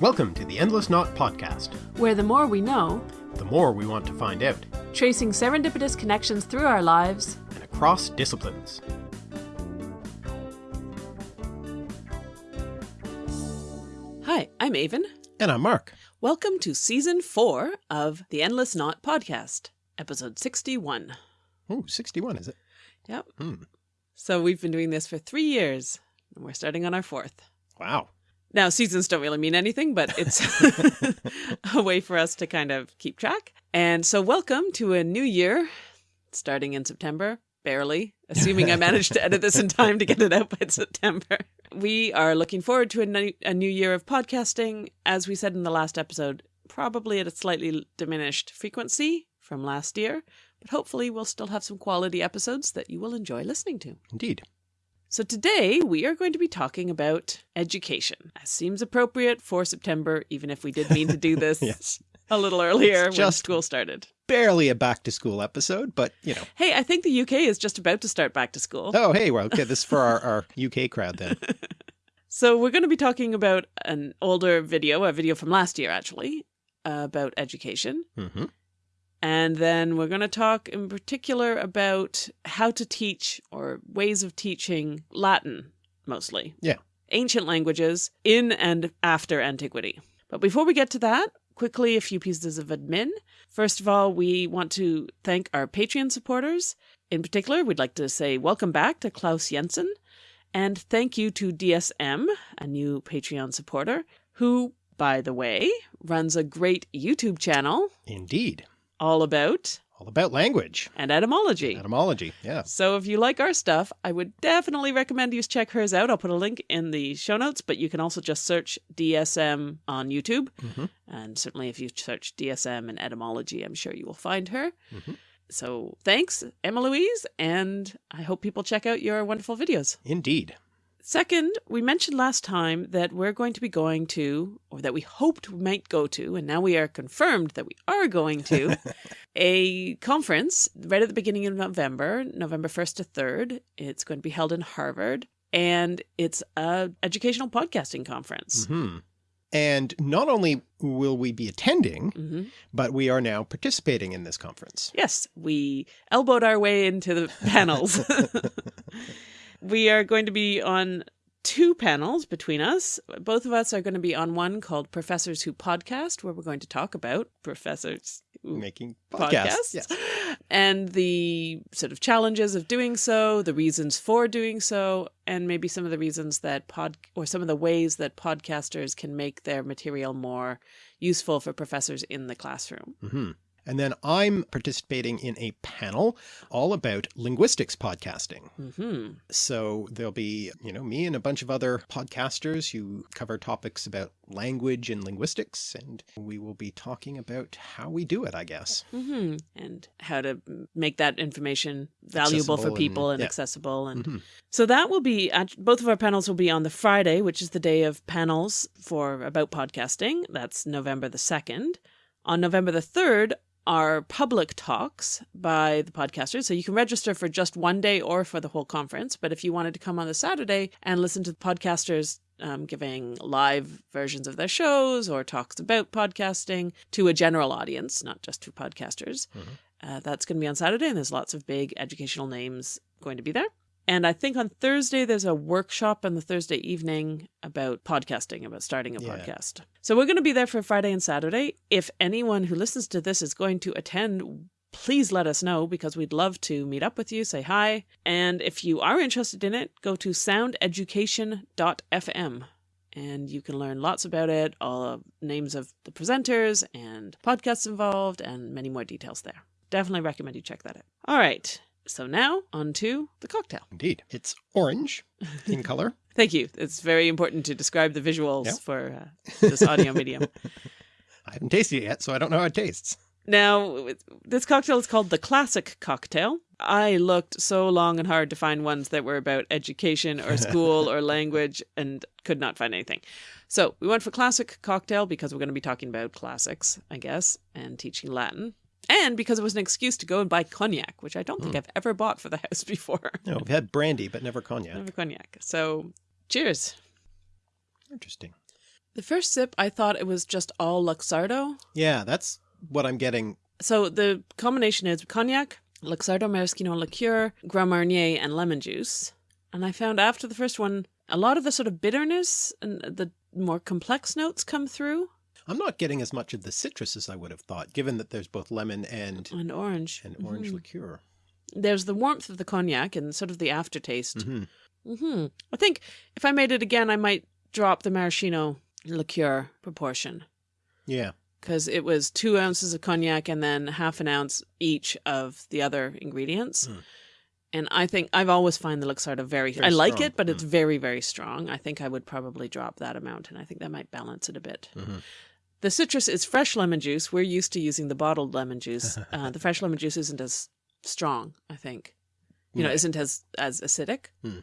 Welcome to the Endless Knot Podcast. where the more we know, The more we want to find out, tracing serendipitous connections through our lives, and across disciplines. Hi, I'm Aven. And I'm Mark. Welcome to season four of the Endless Knot podcast, episode 61. Oh, 61, is it? Yep. Hmm. So we've been doing this for three years, and we're starting on our fourth. Wow. Now, seasons don't really mean anything, but it's a way for us to kind of keep track. And so, welcome to a new year starting in September, barely, assuming I managed to edit this in time to get it out by September. We are looking forward to a new, a new year of podcasting. As we said in the last episode, probably at a slightly diminished frequency from last year, but hopefully, we'll still have some quality episodes that you will enjoy listening to. Indeed. So today we are going to be talking about education. As seems appropriate for September, even if we did mean to do this Yes. a little earlier when just- school started. Barely a back to school episode, but you know. Hey, I think the UK is just about to start back to school. Oh, hey, well, okay, this is for our, our UK crowd then. So we're going to be talking about an older video, a video from last year actually, about education. hmm And then we're going to talk in particular about how to teach or ways of teaching Latin mostly. Yeah. Ancient languages in and after antiquity. But before we get to that, quickly a few pieces of admin. First of all, we want to thank our Patreon supporters. In particular, we'd like to say welcome back to Klaus Jensen and thank you to DSM, a new Patreon supporter, who, by the way, runs a great YouTube channel Indeed. All about All about language. and etymology. Etymology. Yeah. So if you like our stuff, I would definitely recommend you check hers out. I'll put a link in the show notes, but you can also just search DSM on YouTube. Mhm. And certainly if you search DSM and etymology, I'm sure you will find her. Mhm. So thanks, Emma Louise, and I hope people check out your wonderful videos. Indeed. Second, we mentioned last time that we're going to be going to, or that we hoped we might go to, and now we are confirmed that we are going to, a conference right at the beginning of November, November 1st to 3rd. It's going to be held in Harvard, and it's a educational podcasting conference. hmm And not only will we be attending, hmm but we are now participating in this conference. Yes, we elbowed our way into the panels. we are going to be on two panels between us. Both of us are going to be on one called Professors Who Podcast, where we're going to talk about professors Making podcasts. podcasts Yes. and the sort of challenges of doing so, the reasons for doing so, and maybe some of the reasons that pod or some of the ways that podcasters can make their material more useful for professors in the classroom. hmm And then I'm participating in a panel all about linguistics podcasting. hmm So there'll be, you know, me and a bunch of other podcasters who cover topics about language and linguistics, and we will be talking about how we do it, I guess. hmm And how to make that information valuable for people and- and, yeah. accessible. And Mhm. so that will be, both of our panels will be on the Friday, which is the day of panels for about podcasting. That's November the 2nd. On November the 3rd are public talks by the podcasters. So you can register for just one day or for the whole conference. But if you wanted to come on the Saturday and listen to the podcasters um, giving live versions of their shows or talks about podcasting to a general audience, not just to podcasters, Mhm. uh, that's going to be on Saturday. And there's lots of big educational names going to be there. And I think on Thursday, there's a workshop on the Thursday evening about podcasting, about starting a Yeah. podcast. So we're going to be there for Friday and Saturday. If anyone who listens to this is going to attend, please let us know because we'd love to meet up with you, say hi. And if you are interested in it, go to soundeducation.fm and you can learn lots about it, all of names of the presenters and podcasts involved, and many more details there. Definitely recommend you check that out. All right. So now on to the cocktail. Indeed. It's orange in color. Thank you. It's very important to describe the visuals Yeah. for uh, this audio medium. I haven't tasted it yet, so I don't know how it tastes. Now, this cocktail is called the classic cocktail. I looked so long and hard to find ones that were about education or school or language and could not find anything. So we went for classic cocktail because we're going to be talking about classics, I guess, and teaching Latin. And because it was an excuse to go and buy cognac, which I don't think hmm. I've ever bought for the house before. No, we've had brandy, but never cognac. Never cognac. So cheers. Interesting. The first sip, I thought it was just all Luxardo. Yeah, that's what I'm getting. So the combination is cognac, Luxardo maraschino liqueur, Grand Marnier, and lemon juice. And I found after the first one, a lot of the sort of bitterness and the more complex notes come through. I'm not getting as much of the citrus as I would have thought, given that there's both lemon and and orange and orange Mhm. liqueur. There's the warmth of the cognac and sort of the aftertaste. hmm hmm I think if I made it again, I might drop the maraschino liqueur proportion Yeah. because it was two ounces of cognac and then half an ounce each of the other ingredients. Mm. And I think I've always find the Luxardo very, Very I like strong. it, but it's Mm. very, very strong. I think I would probably drop that amount and I think that might balance it a bit. Mhm. The citrus is fresh lemon juice. We're used to using the bottled lemon juice. Uh, the fresh lemon juice isn't as strong, I think. You know, Right. isn't as as acidic. Hmm.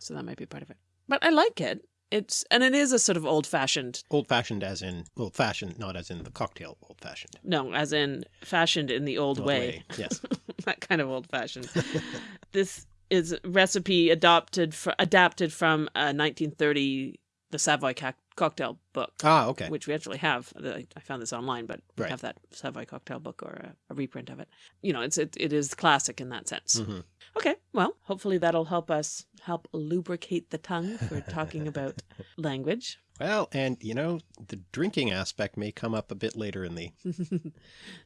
So that might be part of it. But I like it. It's and it is a sort of old fashioned. Old fashioned as in old fashioned, not as in the cocktail old fashioned. No, as in fashioned in the old, way. Yes. that kind of old fashioned. this is recipe adopted for, adapted from a 1930 the Savoy cocktail book. ah, okay. which we actually have. I I found this online, but we have that Savoy cocktail book or a, a reprint of it. You know, it's it, it is classic in that sense. hmm Okay, well, hopefully that'll help us help lubricate the tongue for talking about language. Well, and you know, the drinking aspect may come up a bit later in the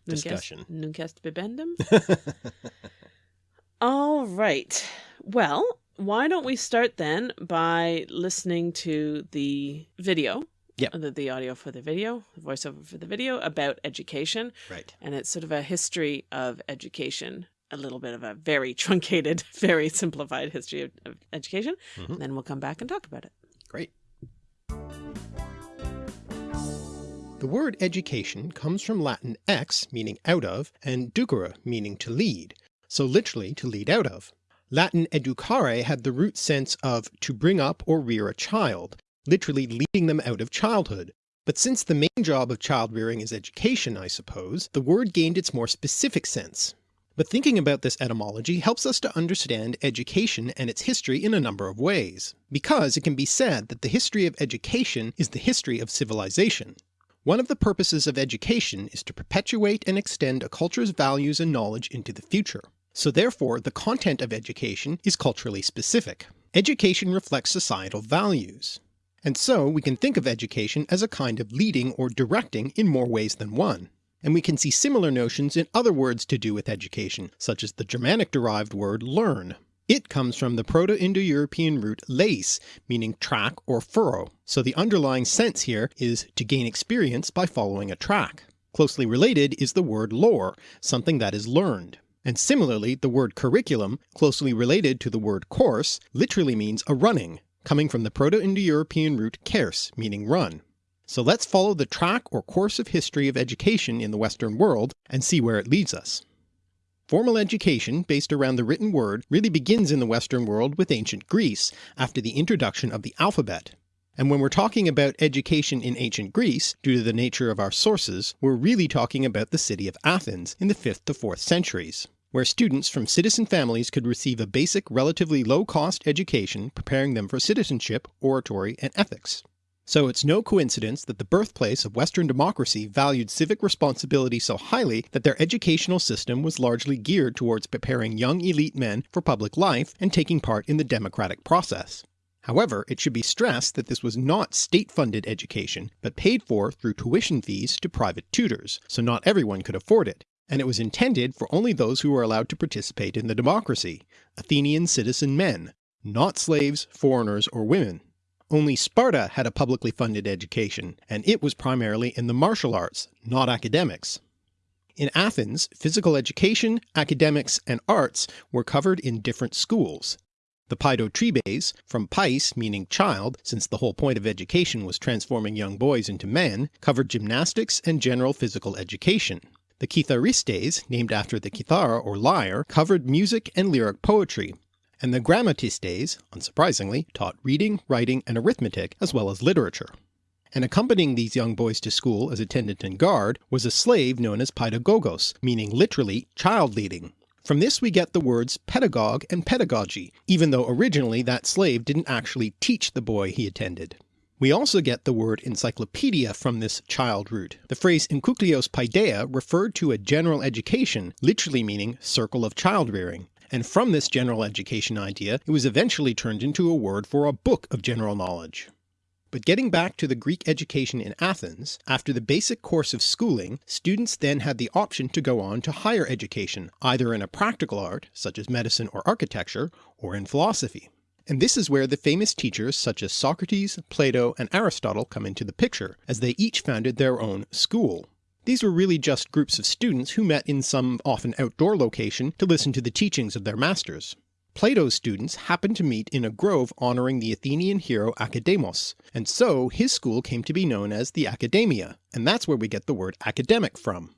Discussion. Nunc est bibendum. All right. Well, why don't we start then by listening to the video? Yep. The, the audio for the video, the voiceover for the video about education. right. and it's sort of a history of education a little bit of a very truncated very simplified history of, of education Mhm. and then we'll come back and talk about it Great. The word education comes from Latin ex, meaning out of, and ducere, meaning to lead, so literally to lead out of. Latin educare had the root sense of to bring up or rear a child, literally leading them out of childhood. But since the main job of child rearing is education, I suppose, the word gained its more specific sense. But thinking about this etymology helps us to understand education and its history in a number of ways, because it can be said that the history of education is the history of civilization. One of the purposes of education is to perpetuate and extend a culture's values and knowledge into the future. So therefore the content of education is culturally specific. Education reflects societal values. And so we can think of education as a kind of leading or directing in more ways than one. And we can see similar notions in other words to do with education, such as the Germanic-derived word learn. It comes from the Proto-Indo-European root leis, meaning track or furrow, so the underlying sense here is to gain experience by following a track. Closely related is the word lore, something that is learned. And similarly, the word curriculum, closely related to the word course, literally means a running, coming from the Proto-Indo-European root kers, meaning run. So let's follow the track or course of history of education in the Western world and see where it leads us. Formal education, based around the written word, really begins in the Western world with ancient Greece, after the introduction of the alphabet. And when we're talking about education in ancient Greece, due to the nature of our sources, we're really talking about the city of Athens in the 5th to 4th centuries, where students from citizen families could receive a basic relatively low-cost education preparing them for citizenship, oratory, and ethics. So it's no coincidence that the birthplace of Western democracy valued civic responsibility so highly that their educational system was largely geared towards preparing young elite men for public life and taking part in the democratic process. However, it should be stressed that this was not state-funded education, but paid for through tuition fees to private tutors, so not everyone could afford it, and it was intended for only those who were allowed to participate in the democracy, Athenian citizen men, not slaves, foreigners, or women. Only Sparta had a publicly funded education, and it was primarily in the martial arts, not academics. In Athens, physical education, academics, and arts were covered in different schools. The Paidotribes, from pais meaning child, since the whole point of education was transforming young boys into men, covered gymnastics and general physical education. The Kitharistes, named after the kithara or lyre, covered music and lyric poetry, and the Grammatistes, unsurprisingly, taught reading, writing, and arithmetic, as well as literature. And accompanying these young boys to school as attendant and guard was a slave known as paidagogos, meaning literally child leading. From this we get the words pedagogue and pedagogy, even though originally that slave didn't actually teach the boy he attended. We also get the word encyclopedia from this child root. The phrase enkyklios paideia referred to a general education, literally meaning circle of child rearing, and from this general education idea it was eventually turned into a word for a book of general knowledge. But getting back to the Greek education in Athens, after the basic course of schooling, students then had the option to go on to higher education, either in a practical art, such as medicine or architecture, or in philosophy. And this is where the famous teachers such as Socrates, Plato, and Aristotle come into the picture, as they each founded their own school. These were really just groups of students who met in some often outdoor location to listen to the teachings of their masters. Plato's students happened to meet in a grove honouring the Athenian hero Academos, and so his school came to be known as the Academia, and that's where we get the word academic from.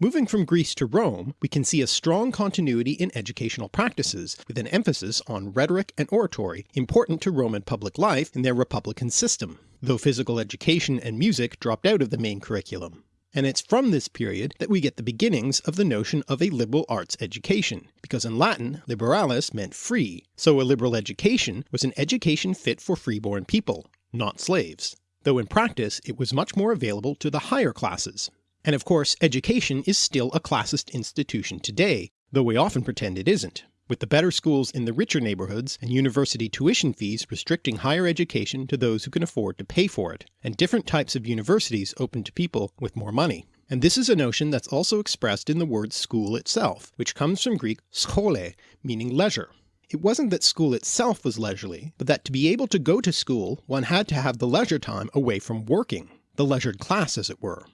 Moving from Greece to Rome, we can see a strong continuity in educational practices, with an emphasis on rhetoric and oratory, important to Roman public life in their republican system, though physical education and music dropped out of the main curriculum. And it's from this period that we get the beginnings of the notion of a liberal arts education, because in Latin liberalis meant free, so a liberal education was an education fit for freeborn people, not slaves, though in practice it was much more available to the higher classes, and of course education is still a classist institution today, though we often pretend it isn't, with the better schools in the richer neighbourhoods and university tuition fees restricting higher education to those who can afford to pay for it, and different types of universities open to people with more money. And this is a notion that's also expressed in the word school itself, which comes from Greek schole, meaning leisure. It wasn't that school itself was leisurely, but that to be able to go to school one had to have the leisure time away from working, the leisured class as it were.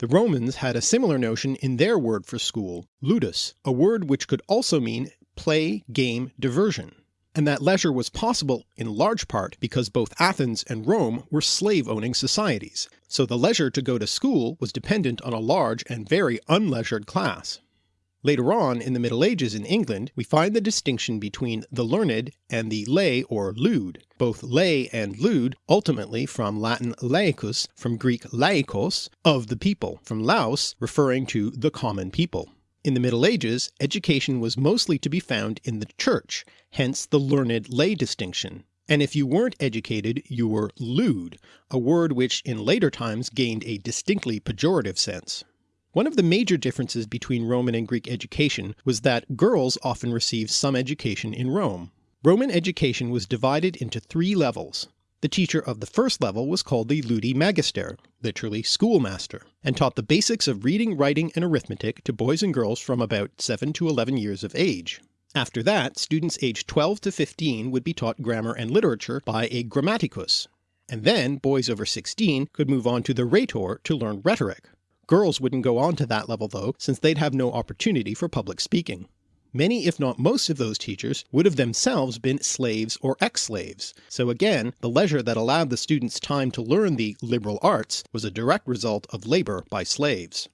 The Romans had a similar notion in their word for school, ludus, a word which could also mean play, game, diversion, and that leisure was possible in large part because both Athens and Rome were slave-owning societies, so the leisure to go to school was dependent on a large and very unleisured class. Later on in the Middle Ages in England we find the distinction between the learned and the lay or lewd, both lay and lewd ultimately from Latin laicus from Greek laikos, of the people, from laos referring to the common people. In the Middle Ages education was mostly to be found in the church, hence the learned lay distinction, and if you weren't educated you were lewd, a word which in later times gained a distinctly pejorative sense. One of the major differences between Roman and Greek education was that girls often received some education in Rome. Roman education was divided into three levels. The teacher of the first level was called the ludi magister, literally schoolmaster, and taught the basics of reading, writing, and arithmetic to boys and girls from about 7 to 11 years of age. After that, students aged 12 to 15 would be taught grammar and literature by a grammaticus, and then boys over 16 could move on to the rhetor to learn rhetoric. Girls wouldn't go on to that level though, since they'd have no opportunity for public speaking. Many if not most of those teachers would have themselves been slaves or ex-slaves, so again the leisure that allowed the students time to learn the liberal arts was a direct result of labour by slaves.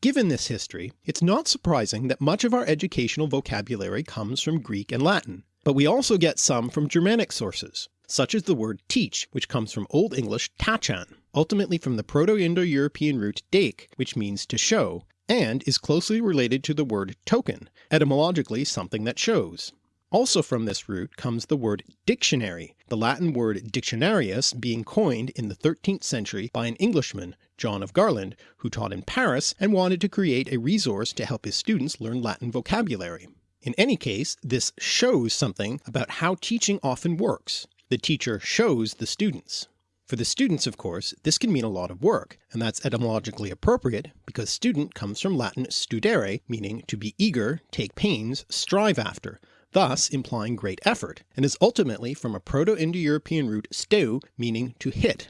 Given this history, it's not surprising that much of our educational vocabulary comes from Greek and Latin, but we also get some from Germanic sources, such as the word teach which comes from Old English tachan, ultimately from the Proto-Indo-European root dake which means to show, and is closely related to the word token, etymologically something that shows. Also from this root comes the word dictionary, the Latin word dictionarius being coined in the 13th century by an Englishman, John of Garland, who taught in Paris and wanted to create a resource to help his students learn Latin vocabulary. In any case, this shows something about how teaching often works. The teacher shows the students. For the students of course this can mean a lot of work, and that's etymologically appropriate because student comes from Latin studere meaning to be eager, take pains, strive after, thus implying great effort, and is ultimately from a Proto-Indo-European root steu meaning to hit.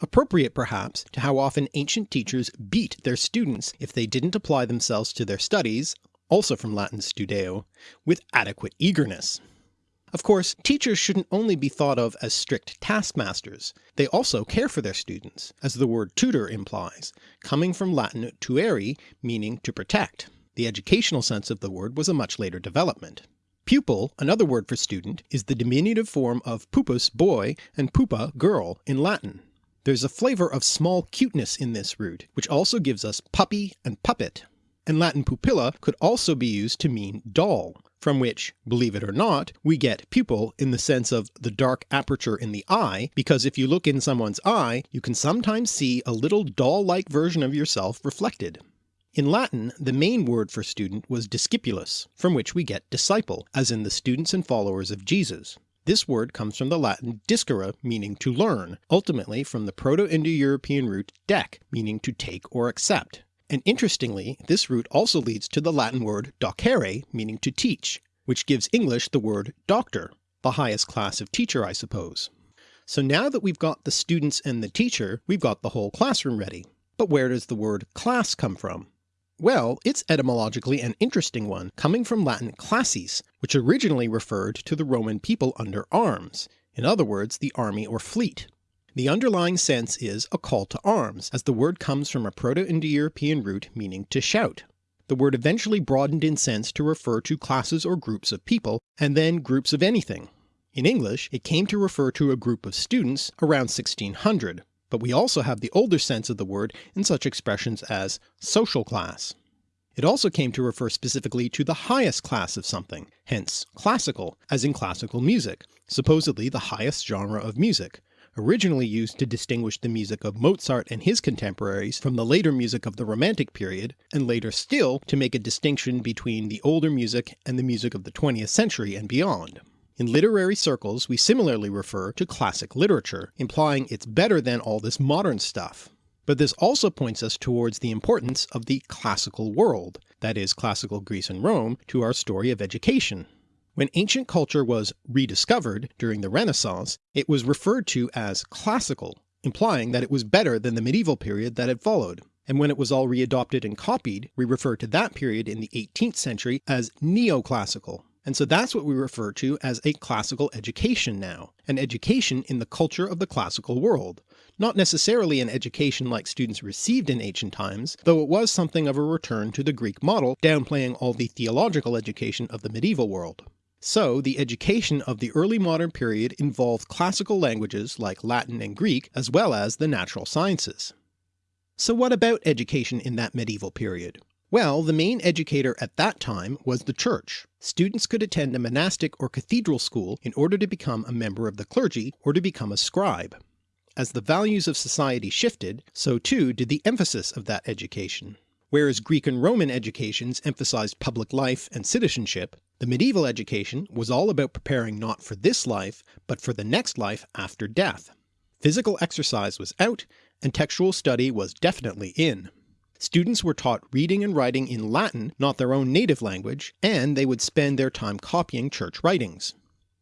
Appropriate perhaps to how often ancient teachers beat their students if they didn't apply themselves to their studies, also from Latin studeo, with adequate eagerness. Of course, teachers shouldn't only be thought of as strict taskmasters, they also care for their students, as the word tutor implies, coming from Latin tuere meaning to protect. The educational sense of the word was a much later development. Pupil, another word for student, is the diminutive form of pupus boy and pupa girl in Latin. There's a flavour of small cuteness in this root, which also gives us puppy and puppet. And Latin pupilla could also be used to mean doll, from which, believe it or not, we get pupil in the sense of the dark aperture in the eye, because if you look in someone's eye, you can sometimes see a little doll-like version of yourself reflected. In Latin, the main word for student was discipulus, from which we get disciple, as in the students and followers of Jesus. This word comes from the Latin discere meaning to learn, ultimately from the Proto-Indo-European root dec meaning to take or accept, and interestingly this root also leads to the Latin word docere meaning to teach, which gives English the word doctor, the highest class of teacher I suppose. So now that we've got the students and the teacher, we've got the whole classroom ready. But where does the word class come from? Well, it's etymologically an interesting one, coming from Latin classis, which originally referred to the Roman people under arms, in other words the army or fleet. The underlying sense is a call to arms, as the word comes from a Proto-Indo-European root meaning to shout. The word eventually broadened in sense to refer to classes or groups of people, and then groups of anything. In English it came to refer to a group of students around 1600, but we also have the older sense of the word in such expressions as social class. It also came to refer specifically to the highest class of something, hence classical, as in classical music, supposedly the highest genre of music, originally used to distinguish the music of Mozart and his contemporaries from the later music of the Romantic period, and later still to make a distinction between the older music and the music of the 20th century and beyond. In literary circles we similarly refer to classic literature, implying it's better than all this modern stuff. But this also points us towards the importance of the classical world, that is classical Greece and Rome, to our story of education. When ancient culture was rediscovered during the Renaissance, it was referred to as classical, implying that it was better than the medieval period that had followed, and when it was all readopted and copied, we refer to that period in the 18th century as neoclassical. And so that's what we refer to as a classical education now, an education in the culture of the classical world, not necessarily an education like students received in ancient times, though it was something of a return to the Greek model, downplaying all the theological education of the medieval world. So the education of the early modern period involved classical languages like Latin and Greek as well as the natural sciences. So what about education in that medieval period? Well, the main educator at that time was the church. Students could attend a monastic or cathedral school in order to become a member of the clergy or to become a scribe. As the values of society shifted, so too did the emphasis of that education. Whereas Greek and Roman educations emphasized public life and citizenship, the medieval education was all about preparing not for this life, but for the next life after death. Physical exercise was out, and textual study was definitely in. Students were taught reading and writing in Latin, not their own native language, and they would spend their time copying church writings.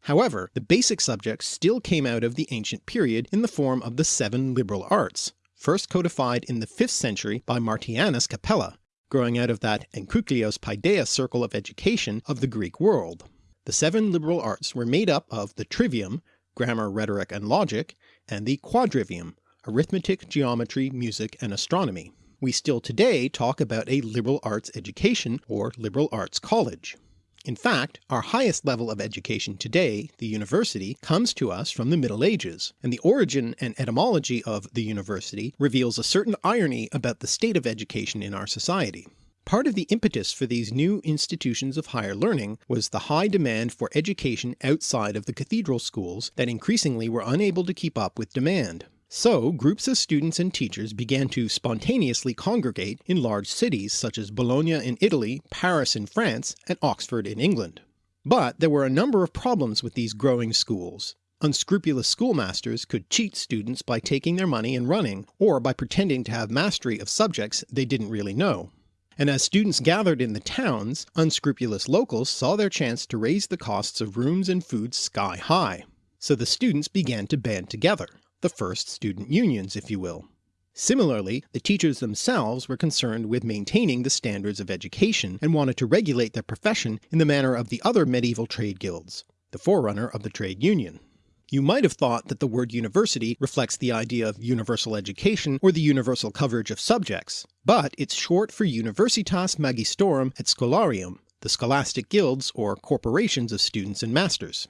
However, the basic subjects still came out of the ancient period in the form of the seven liberal arts, first codified in the 5th century by Martianus Capella, growing out of that Enkyklios Paideia circle of education of the Greek world. The seven liberal arts were made up of the trivium, grammar, rhetoric, and logic, and the quadrivium, arithmetic, geometry, music, and astronomy. We still today talk about a liberal arts education or liberal arts college. In fact, our highest level of education today, the university, comes to us from the Middle Ages, and the origin and etymology of the university reveals a certain irony about the state of education in our society. Part of the impetus for these new institutions of higher learning was the high demand for education outside of the cathedral schools that increasingly were unable to keep up with demand. So groups of students and teachers began to spontaneously congregate in large cities such as Bologna in Italy, Paris in France, and Oxford in England. But there were a number of problems with these growing schools. Unscrupulous schoolmasters could cheat students by taking their money and running, or by pretending to have mastery of subjects they didn't really know. And as students gathered in the towns, unscrupulous locals saw their chance to raise the costs of rooms and food sky high. So the students began to band together the first student unions if you will. Similarly, the teachers themselves were concerned with maintaining the standards of education and wanted to regulate their profession in the manner of the other medieval trade guilds, the forerunner of the trade union. You might have thought that the word university reflects the idea of universal education or the universal coverage of subjects, but it's short for Universitas Magistrorum et Scholarium, the scholastic guilds or corporations of students and masters.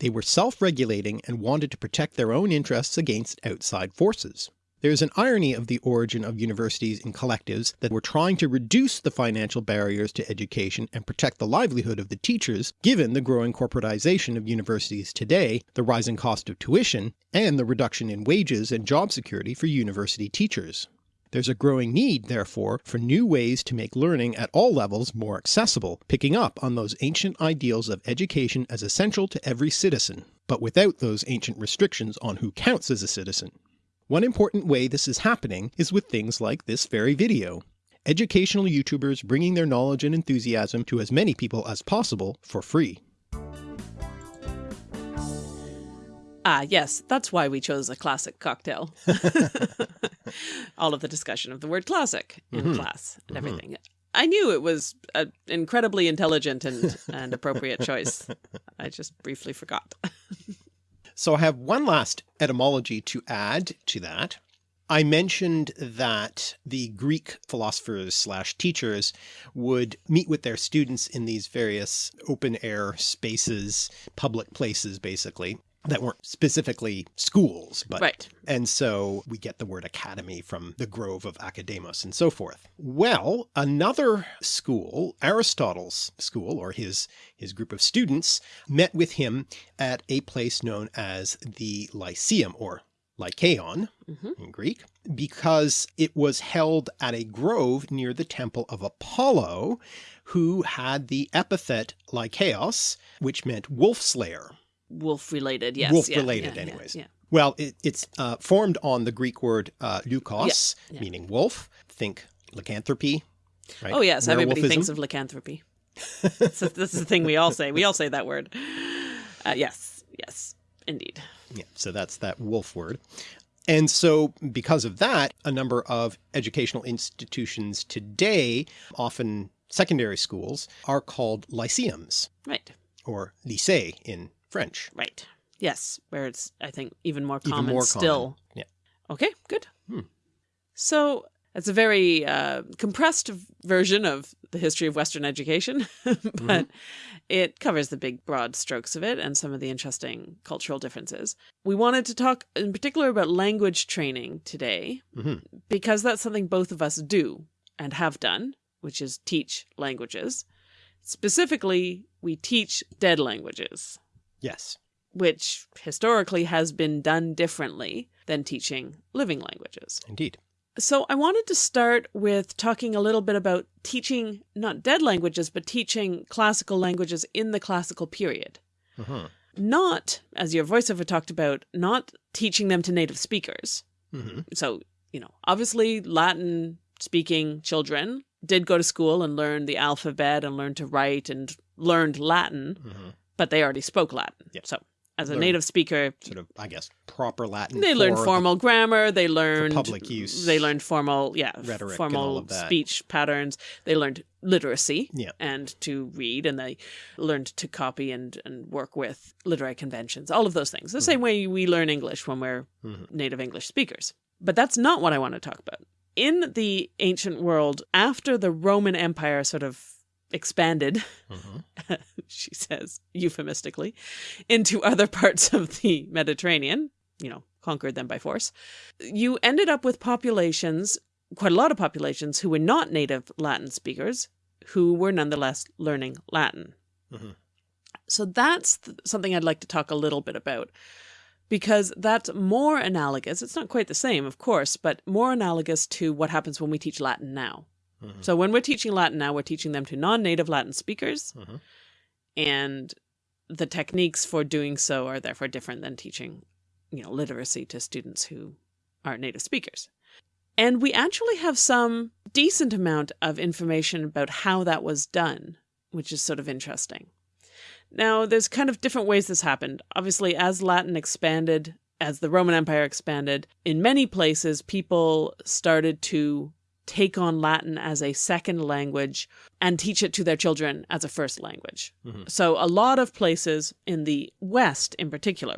They were self-regulating and wanted to protect their own interests against outside forces. There's an irony of the origin of universities in collectives that were trying to reduce the financial barriers to education and protect the livelihood of the teachers given the growing corporatization of universities today, the rising cost of tuition, and the reduction in wages and job security for university teachers. There's a growing need, therefore, for new ways to make learning at all levels more accessible, picking up on those ancient ideals of education as essential to every citizen, but without those ancient restrictions on who counts as a citizen. One important way this is happening is with things like this very video. Educational YouTubers bringing their knowledge and enthusiasm to as many people as possible for free. Ah, yes, that's why we chose a classic cocktail. All of the discussion of the word classic in Mhm. class and everything. I knew it was an incredibly intelligent and, and appropriate choice. I just briefly forgot. So I have one last etymology to add to that. I mentioned that the Greek philosophers slash teachers would meet with their students in these various open air spaces, public places basically, that weren't specifically schools, but Right. and so we get the word academy from the grove of Academos and so forth. Well, another school, Aristotle's school or his, his group of students met with him at a place known as the Lyceum or Lykeion Mhm. in Greek, because it was held at a grove near the temple of Apollo, who had the epithet Lykeios, which meant wolf slayer. Wolf related, yes. Wolf related yeah, yeah, anyways. Yeah, Well, it, it's uh, formed on the Greek word uh, leukos, meaning wolf. Think lycanthropy. Right? Oh, yes. Everybody thinks of lycanthropy. so this is the thing we all say. We all say that word. Uh, yes. Yes. Indeed. Yeah, so that's that wolf word. And so because of that, a number of educational institutions today, often secondary schools, are called lyceums Right. or lycée in French. Right. Yes. Where it's, I think, even more Even common more still. common. Yeah. Okay, good. Hmm. So it's a very uh, compressed version of the history of Western education, but Mm-hmm. it covers the big broad strokes of it and some of the interesting cultural differences. We wanted to talk in particular about language training today Mhm. because that's something both of us do and have done, which is teach languages. Specifically, we teach dead languages Yes. which historically has been done differently than teaching living languages. Indeed. So I wanted to start with talking a little bit about teaching not dead languages, but teaching classical languages in the classical period. Mhm. Not, as your voiceover talked about, not teaching them to native speakers. Mhm. So, you know, obviously Latin speaking children did go to school and learn the alphabet and learn to write and learned Latin, Mhm. But they already spoke Latin. Yep. So as a Learned native speaker, Sort of, I guess, proper Latin. they learned for the- formal grammar. They learned public use, They learned formal, yeah, rhetoric formal all of that. speech patterns. They learned literacy Yeah. and to read, and they learned to copy and and work with literary conventions. All of those things, the same way we learn English when we're Mhm. native English speakers. But that's not what I want to talk about. In the ancient world, after the Roman Empire sort of expanded Mhm. she says euphemistically, into other parts of the Mediterranean, you know, conquered them by force, you ended up with populations, quite a lot of populations, who were not native Latin speakers, who were nonetheless learning Latin. Mhm. So that's th- something I'd like to talk a little bit about. Because that's more analogous. It's not quite the same, of course, but more analogous to what happens when we teach Latin now. Mhm. So when we're teaching Latin now, we're teaching them to non-native Latin speakers, Mhm. and the techniques for doing so are therefore different than teaching, you know, literacy to students who aren't native speakers. And we actually have some decent amount of information about how that was done, which is sort of interesting. Now, there's kind of different ways this happened. Obviously, as Latin expanded, as the Roman Empire expanded, in many places, people started to take on Latin as a second language and teach it to their children as a first language. Mhm. So, a lot of places in the West, in particular,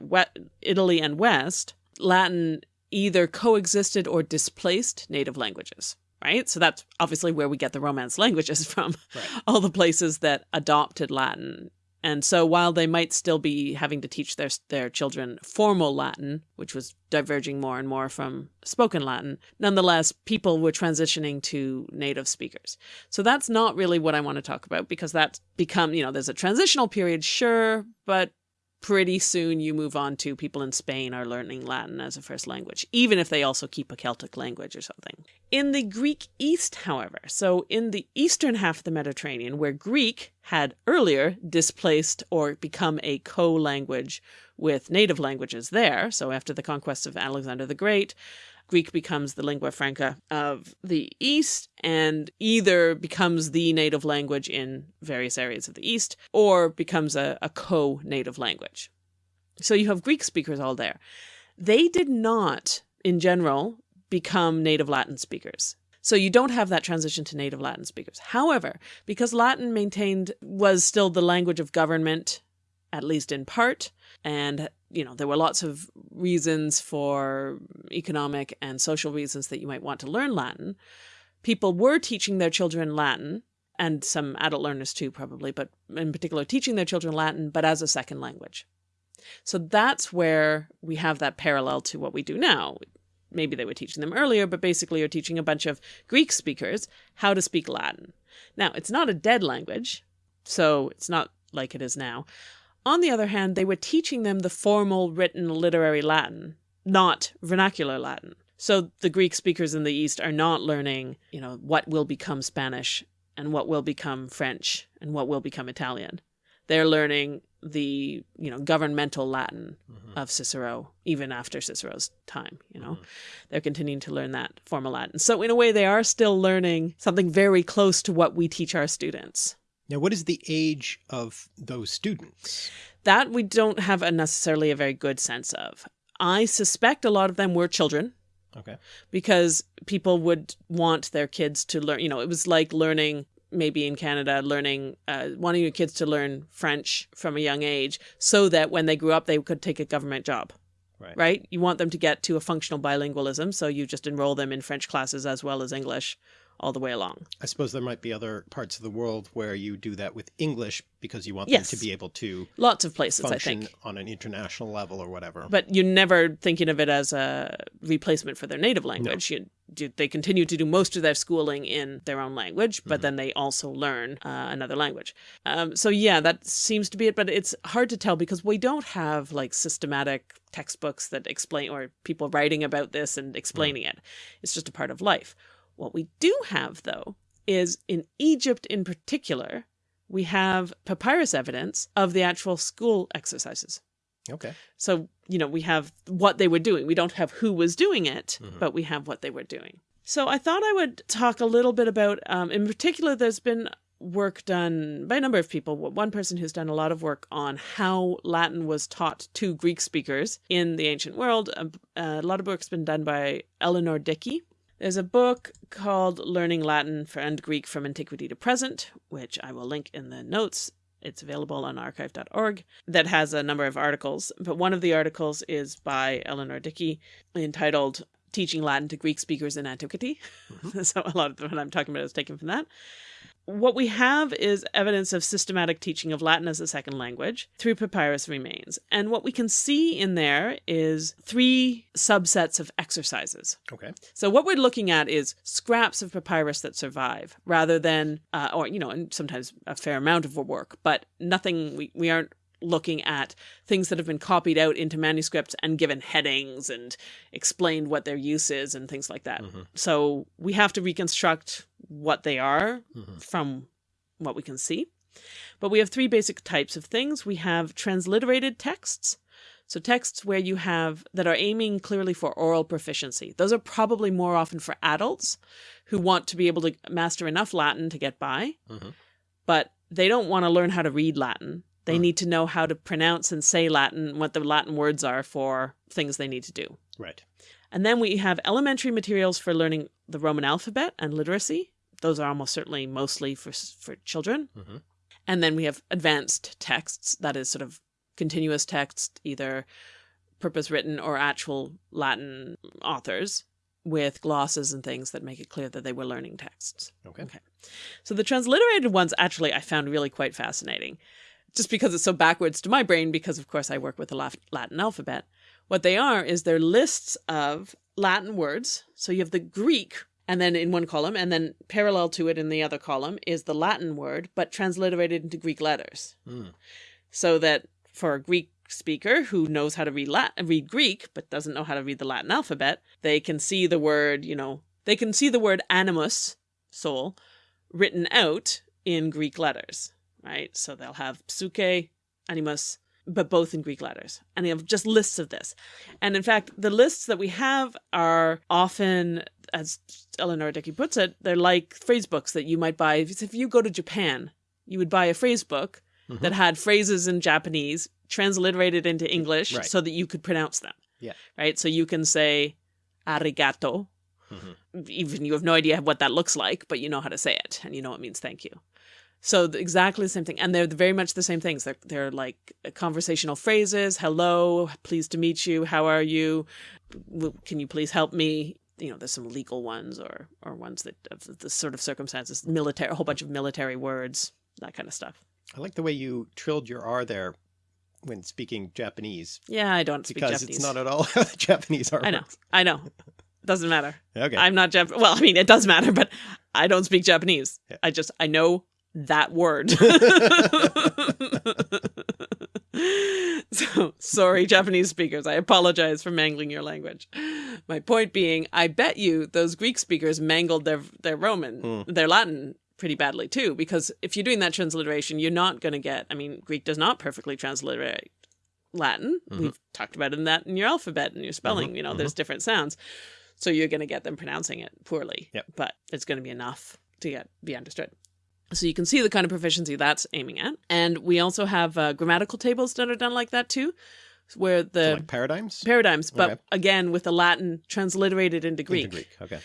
Italy and West, Latin either coexisted or displaced native languages. Right? So that's obviously where we get the Romance languages from. Right. All the places that adopted Latin And so while they might still be having to teach their, their children formal Latin, which was diverging more and more from spoken Latin, nonetheless, people were transitioning to native speakers. So that's not really what I want to talk about because that's become, you know, there's a transitional period, sure, but pretty soon you move on to people in Spain are learning Latin as a first language, even if they also keep a Celtic language or something. In the Greek East, however, so in the eastern half of the Mediterranean, where Greek had earlier displaced or become a co-language with native languages there, so after the conquest of Alexander the Great, Greek becomes the lingua franca of the East and either becomes the native language in various areas of the East or becomes a, a co-native language. So you have Greek speakers all there. They did not, in general, become native Latin speakers. So you don't have that transition to native Latin speakers. However, because Latin maintained was still the language of government, at least in part, and you know, there were lots of reasons for economic and social reasons that you might want to learn Latin. People were teaching their children Latin, and some adult learners too, probably, but in particular teaching their children Latin, but as a second language. So that's where we have that parallel to what we do now. Maybe they were teaching them earlier, but basically you're teaching a bunch of Greek speakers how to speak Latin. Now, it's not a dead language, so it's not like it is now. On the other hand, they were teaching them the formal written literary Latin, not vernacular Latin. So the Greek speakers in the East are not learning, you know, what will become Spanish and what will become French and what will become Italian. They're learning the, you know, governmental Latin mm -hmm. of Cicero, even after Cicero's time, you know. Mm -hmm. They're continuing to learn that formal Latin. So in a way, they are still learning something very close to what we teach our students. Now, what is the age of those students? That we don't have a necessarily a very good sense of. I suspect a lot of them were children. Okay. Because people would want their kids to learn, you know, it was like learning maybe in Canada, learning, uh, wanting your kids to learn French from a young age so that when they grew up, they could take a government job. Right. right. You want them to get to a functional bilingualism. So you just enroll them in French classes as well as English all the way along. I suppose there might be other parts of the world where you do that with English because you want yes. them to be able to lots of places I think on an international level or whatever. But you're never thinking of it as a replacement for their native language. No. You do, they continue to do most of their schooling in their own language, but mm -hmm. then they also learn uh, another language. Um, so yeah, that seems to be it, but it's hard to tell because we don't have like systematic textbooks that explain or people writing about this and explaining mm. it. It's just a part of life. What we do have, though, is in Egypt in particular, we have papyrus evidence of the actual school exercises. Okay. So, you know, we have what they were doing. We don't have who was doing it, mm -hmm. but we have what they were doing. So I thought I would talk a little bit about, um, in particular, there's been work done by a number of people. One person who's done a lot of work on how Latin was taught to Greek speakers in the ancient world. A, a lot of work's been done by Eleanor Dickey, there's a book called Learning Latin and Greek from Antiquity to Present, which I will link in the notes. It's available on archive.org that has a number of articles, but one of the articles is by Eleanor Dickey entitled Teaching Latin to Greek Speakers in Antiquity. Mm -hmm. so a lot of what I'm talking about is taken from that what we have is evidence of systematic teaching of Latin as a second language through papyrus remains. And what we can see in there is three subsets of exercises. Okay. So what we're looking at is scraps of papyrus that survive rather than, uh, or, you know, and sometimes a fair amount of work, but nothing, we, we aren't looking at things that have been copied out into manuscripts and given headings and explained what their use is and things like that. Mm -hmm. So we have to reconstruct what they are mm -hmm. from what we can see. But we have three basic types of things. We have transliterated texts. So texts where you have that are aiming clearly for oral proficiency. Those are probably more often for adults who want to be able to master enough Latin to get by, mm -hmm. but they don't want to learn how to read Latin. They need to know how to pronounce and say Latin, what the Latin words are for things they need to do. Right. And then we have elementary materials for learning the Roman alphabet and literacy. Those are almost certainly mostly for, for children. Mm -hmm. And then we have advanced texts, that is sort of continuous text, either purpose written or actual Latin authors with glosses and things that make it clear that they were learning texts. Okay. Okay. So the transliterated ones actually I found really quite fascinating just because it's so backwards to my brain, because of course I work with the Latin alphabet. What they are is they're lists of Latin words. So you have the Greek and then in one column, and then parallel to it in the other column is the Latin word, but transliterated into Greek letters. Mm. So that for a Greek speaker who knows how to read Latin, read Greek, but doesn't know how to read the Latin alphabet, they can see the word, you know, they can see the word animus, soul, written out in Greek letters, right? So they'll have psuche, animus, but both in Greek letters. And they have just lists of this. And in fact, the lists that we have are often, as Eleanor Dickey puts it, they're like phrase books that you might buy. If you go to Japan, you would buy a phrase book mm -hmm. that had phrases in Japanese transliterated into English right. so that you could pronounce them. Yeah. Right. So you can say arigato. Mm -hmm. Even you have no idea what that looks like, but you know how to say it and you know it means thank you. So exactly the same thing. And they're very much the same things. They're, they're like conversational phrases. Hello, pleased to meet you. How are you? Can you please help me? You know, there's some legal ones or, or ones that of the sort of circumstances, military, a whole bunch of military words, that kind of stuff. I like the way you trilled your R there when speaking Japanese. Yeah, I don't speak because Japanese. it's not at all how the Japanese are. I know. I know. Doesn't matter. Okay. I'm not Jap. Well, I mean, it does matter, but I don't speak Japanese. Yeah. I just I know that word. so sorry, Japanese speakers. I apologize for mangling your language. My point being, I bet you those Greek speakers mangled their their Roman, mm. their Latin pretty badly too, because if you're doing that transliteration, you're not going to get, I mean, Greek does not perfectly transliterate Latin. Mm -hmm. We've talked about in that in your alphabet and your spelling, mm -hmm. you know, mm -hmm. there's different sounds. So you're going to get them pronouncing it poorly, yep. but it's going to be enough to get be understood. So you can see the kind of proficiency that's aiming at. And we also have uh, grammatical tables that are done like that too, where the so like paradigms? Paradigms, but okay. again, with the Latin transliterated into Greek. Into Greek, okay.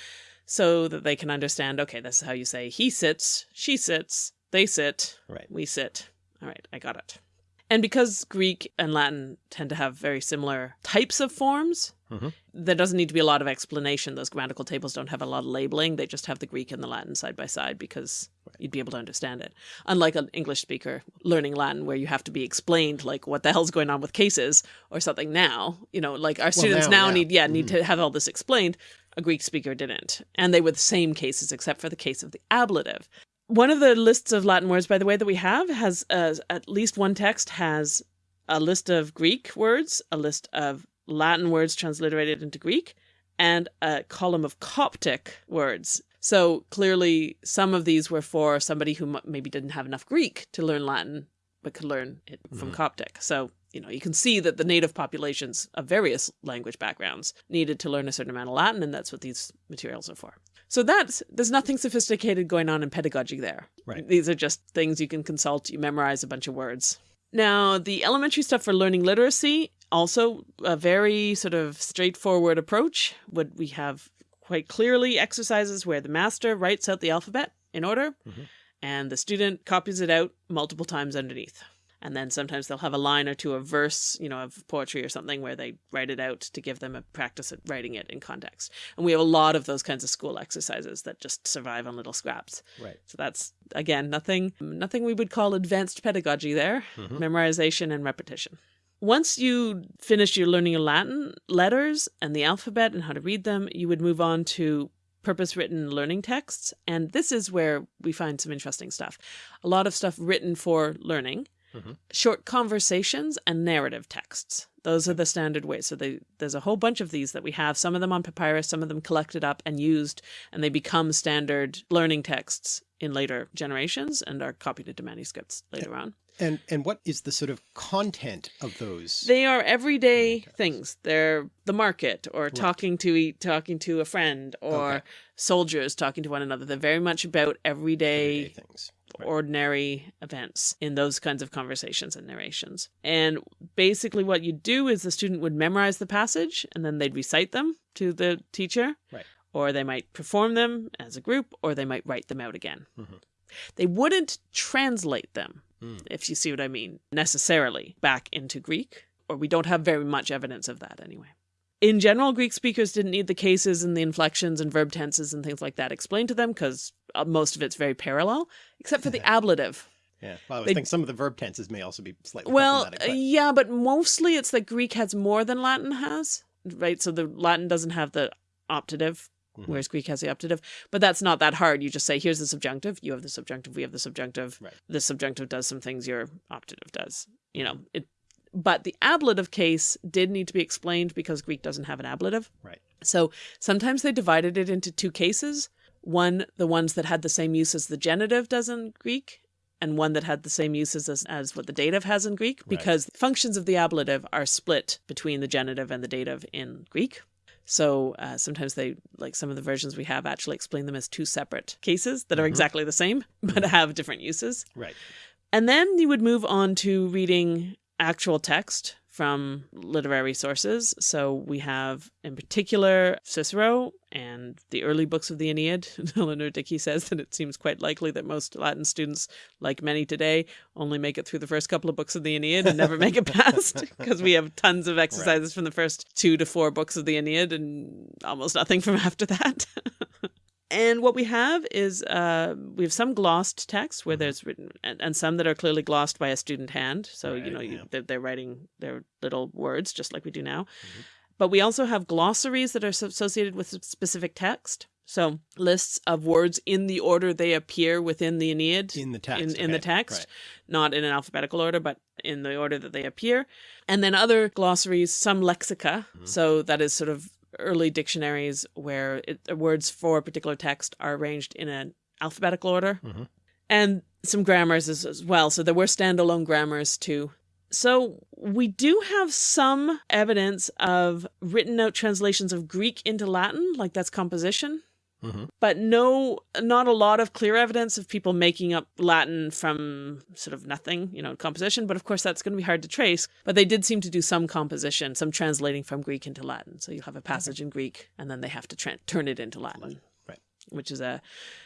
So that they can understand, okay, this is how you say he sits, she sits, they sit, right. we sit. All right, I got it. And because Greek and Latin tend to have very similar types of forms, mm -hmm. there doesn't need to be a lot of explanation. Those grammatical tables don't have a lot of labeling. They just have the Greek and the Latin side by side because right. you'd be able to understand it. Unlike an English speaker learning Latin where you have to be explained like what the hell's going on with cases or something now. You know, like our students well, now, now, need yeah, need mm -hmm. to have all this explained. A Greek speaker didn't. And they were the same cases except for the case of the ablative. One of the lists of Latin words, by the way, that we have has uh, at least one text has a list of Greek words, a list of Latin words transliterated into Greek, and a column of Coptic words. So clearly, some of these were for somebody who maybe didn't have enough Greek to learn Latin, but could learn it from mm -hmm. Coptic. So, you know, you can see that the native populations of various language backgrounds needed to learn a certain amount of Latin, and that's what these materials are for. So that's, there's nothing sophisticated going on in pedagogy there. Right. These are just things you can consult, you memorize a bunch of words. Now, the elementary stuff for learning literacy, also a very sort of straightforward approach. Would we have quite clearly exercises where the master writes out the alphabet in order mm -hmm. and the student copies it out multiple times underneath. And then sometimes they'll have a line or two of verse, you know, of poetry or something where they write it out to give them a practice at writing it in context. And we have a lot of those kinds of school exercises that just survive on little scraps. Right. So that's again nothing nothing we would call advanced pedagogy there. Mm -hmm. Memorization and repetition. Once you finish your learning of Latin letters and the alphabet and how to read them, you would move on to purpose written learning texts. And this is where we find some interesting stuff. A lot of stuff written for learning mm -hmm. short conversations and narrative texts. Those are the standard ways. So they, there's a whole bunch of these that we have, some of them on papyrus, some of them collected up and used, and they become standard learning texts in later generations and are copied into manuscripts later on. And and what is the sort of content of those? They are everyday things. They're the market or right. talking to talking to a friend or okay. soldiers talking to one another. They're very much about everyday, everyday things. Ordinary events in those kinds of conversations and narrations. And basically what you'd do is the student would memorize the passage and then they'd recite them to the teacher. Right. Or they might perform them as a group, or they might write them out again. Mm -hmm. They wouldn't translate them, mm. if you see what I mean, necessarily back into Greek, or we don't have very much evidence of that anyway. In general, Greek speakers didn't need the cases and the inflections and verb tenses and things like that explained to them because most of it's very parallel, except for the ablative. Yeah. Well, I They- thinking some of the verb tenses may also be slightly Well, but- yeah, but mostly it's that Greek has more than Latin has, right? So the Latin doesn't have the optative, Mhm. whereas Greek has the optative. But that's not that hard. You just say, here's the subjunctive, you have the subjunctive, we have the subjunctive. Right. The subjunctive does some things your optative does. You know, it. But the ablative case did need to be explained because Greek doesn't have an ablative. Right. So sometimes they divided it into two cases. One, the ones that had the same use as the genitive does in Greek, and one that had the same uses as, as what the dative has in Greek, Right. because functions of the ablative are split between the genitive and the dative in Greek. So uh, sometimes they, like some of the versions we have, actually explain them as two separate cases that are Mhm. exactly the same, but have different uses. right. And then you would move on to reading actual text from literary sources. So we have, in particular, Cicero and the early books of the Aeneid. Eleanor Dickey says that it seems quite likely that most Latin students, like many today, only make it through the first couple of books of the Aeneid and never make it past because we have tons of exercises from the first two to four books of the Aeneid and almost nothing from after that. And what we have is uh, we have some glossed text where Mhm. there's written, and, and some that are clearly glossed by a student hand. So you Right, know you, they're, they're writing their little words just like we do now. Mhm. But we also have glossaries that are associated with specific text. So lists of words in the order they appear within the Aeneid In the text. in the text, right. not in an alphabetical order, but in the order that they appear. And then other glossaries, some lexica. Mhm. So that is sort of early dictionaries where it, the words for a particular text are arranged in an alphabetical order. Mhm. And some grammars as, as well. So there were standalone grammars too. So we do have some evidence of written out translations of Greek into Latin, like that's composition Mhm. but no not a lot of clear evidence of people making up latin from sort of nothing you know composition but of course that's going to be hard to trace but they did seem to do some composition some translating from greek into latin so you'll have a passage in greek and then they have to turn it into latin right. which is a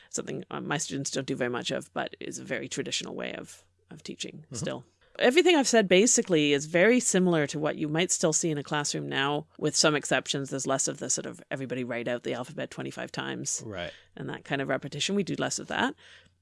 something uh, my students don't do very much of but is a very traditional way of of teaching Mhm. still everything I've said basically is very similar to what you might still see in a classroom now, with some exceptions. There's less of the sort of everybody write out the alphabet 25 times Right. and that kind of repetition. We do less of that.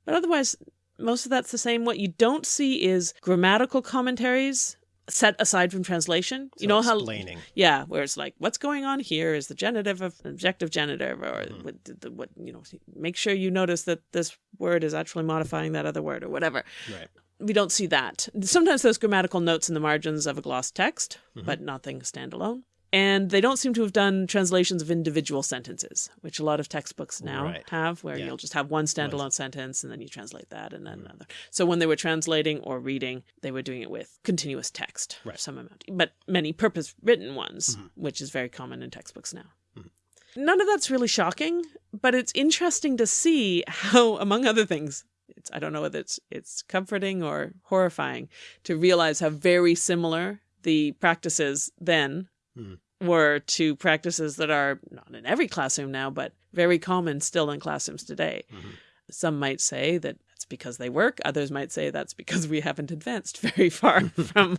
But otherwise, most of that's the same. What you don't see is grammatical commentaries set aside from translation. you So know how explaining. yeah, where it's like, what's going on here is the genitive of objective genitive, or Mhm. what, the, what you know. Make sure you notice that this word is actually modifying that other word, or whatever. Right. We don't see that. Sometimes there's grammatical notes in the margins of a gloss text, Mhm. but nothing standalone. And they don't seem to have done translations of individual sentences, which a lot of textbooks now Right. have, where Yeah. you'll just have one standalone sentence and then you translate that and then Mhm. another. So when they were translating or reading, they were doing it with continuous text, Right. some amount, but many purpose written ones, Mhm. which is very common in textbooks now. Mhm. None of that's really shocking, but it's interesting to see how, among other things, it's I don't know whether it's it's comforting or horrifying to realize how very similar the practices then Mhm. were to practices that are not in every classroom now, but very common still in classrooms today. Mhm. Some might say that that's because they work. Others might say that's because we haven't advanced very far from,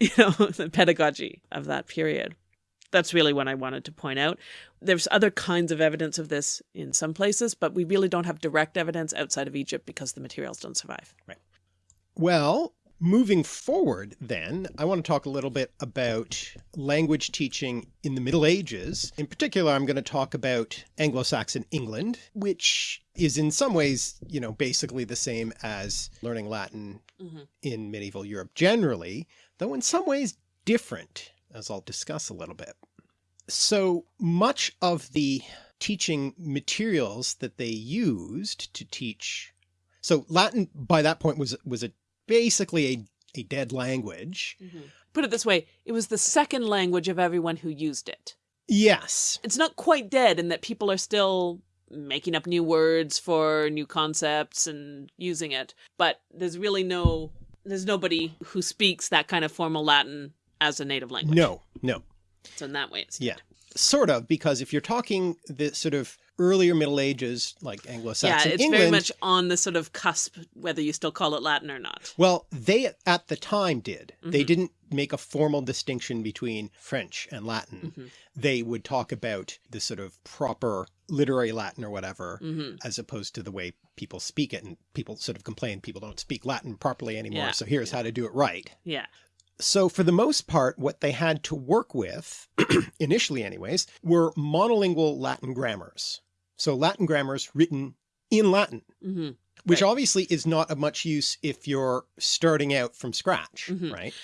you know, the pedagogy of that period. That's really what I wanted to point out. There's other kinds of evidence of this in some places, but we really don't have direct evidence outside of Egypt because the materials don't survive. Right. Well, moving forward then, I want to talk a little bit about language teaching in the Middle Ages. In particular, I'm going to talk about Anglo-Saxon England, which is in some ways, you know, basically the same as learning Latin mm-hmm. in medieval Europe generally, though in some ways different, as I'll discuss a little bit. So much of the teaching materials that they used to teach so Latin by that point was was a basically a, a dead language. Mm-hmm. Put it this way it was the second language of everyone who used it. Yes. It's not quite dead in that people are still making up new words for new concepts and using it, but there's really no, there's nobody who speaks that kind of formal Latin as a native language. No, no. So in that way, it's Yeah. Sort of, because if you're talking the sort of earlier Middle Ages, like Anglo-Saxon Yeah, it's England, very much on the sort of cusp, whether you still call it Latin or not. well, they at the time did. They Mhm. didn't make a formal distinction between French and Latin, Mhm. they would talk about the sort of proper literary Latin or whatever, hmm as opposed to the way people speak it. And people sort of complain people don't speak Latin properly anymore. Yeah. So here's how to do it right. Yeah. So for the most part, what they had to work with, initially anyways, were monolingual Latin grammars. So Latin grammars written in Latin, hmm which Right. obviously is not of much use if you're starting out from scratch, Mhm. right?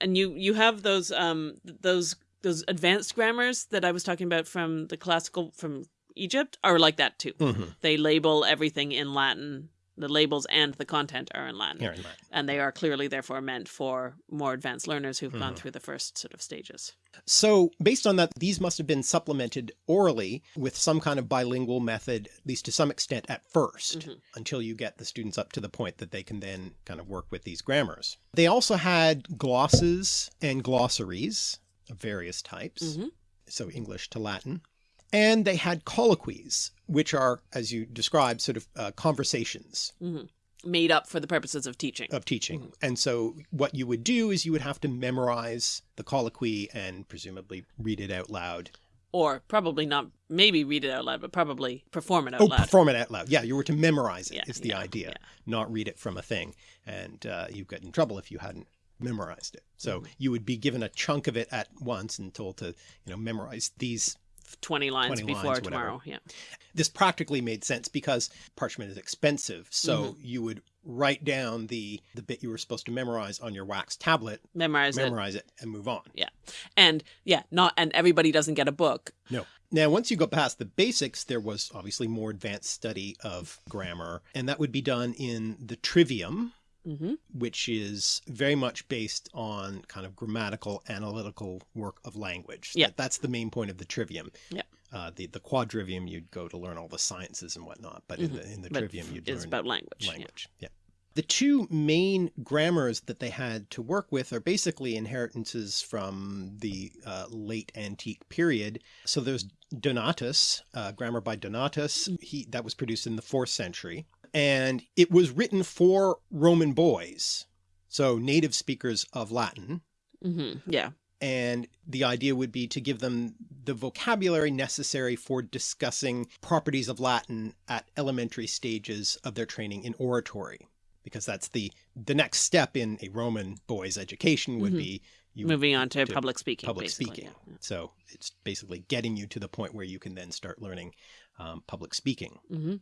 And you you have those um those those advanced grammars that I was talking about from the classical from Egypt are like that too. Mm-hmm. They label everything in Latin. The labels and the content are in Latin. In And they are clearly therefore meant for more advanced learners who've gone Mhm. through the first sort of stages. So based on that, these must have been supplemented orally with some kind of bilingual method, at least to some extent at 1st Mhm. until you get the students up to the point that they can then kind of work with these grammars. They also had glosses and glossaries of various types. Mhm. So English to Latin. And they had colloquies, which are, as you described, sort of uh, conversations hmm Made up for the purposes of teaching. of teaching. And so what you would do is you would have to memorize the colloquy and presumably read it out loud. or probably not, maybe read it out loud, but probably perform it out Oh, loud. perform it out loud. Yeah, you were to memorize it. Yeah, is the yeah, idea, yeah. not read it from a thing. And uh, you get in trouble if you hadn't memorized it. So Mhm. you would be given a chunk of it at once and told to, you know, memorize these 20 lines 20 lines, before whatever. tomorrow. Yeah. this practically made sense because parchment is expensive. So Mm-hmm. you would write down the the bit you were supposed to memorize on your wax tablet, Memorize it. memorize it, and move on. Yeah. And yeah, not, and everybody doesn't get a book. No. Now, once you go past the basics, there was obviously more advanced study of grammar, and that would be done in the trivium, hmm which is very much based on kind of grammatical, analytical work of language. Yeah. That- that's the main point of the trivium. Yeah. Uh, the the quadrivium, you'd go to learn all the sciences and whatnot, but in Mhm. the in the But trivium, you'd It's learn about language. yeah. language. Yeah. The two main grammars that they had to work with are basically inheritances from the uh, late antique period. So there's Donatus, uh, grammar by Donatus. He that was produced in the fourth century, and it was written for Roman boys, so native speakers of Latin. hmm Yeah. And the idea would be to give them the vocabulary necessary for discussing properties of Latin at elementary stages of their training in oratory. Because that's the the next step in a Roman boy's education would Mhm. be you Moving on to, to public speaking. public speaking. yeah. So it's basically getting you to the point where you can then start learning um, public speaking. hmm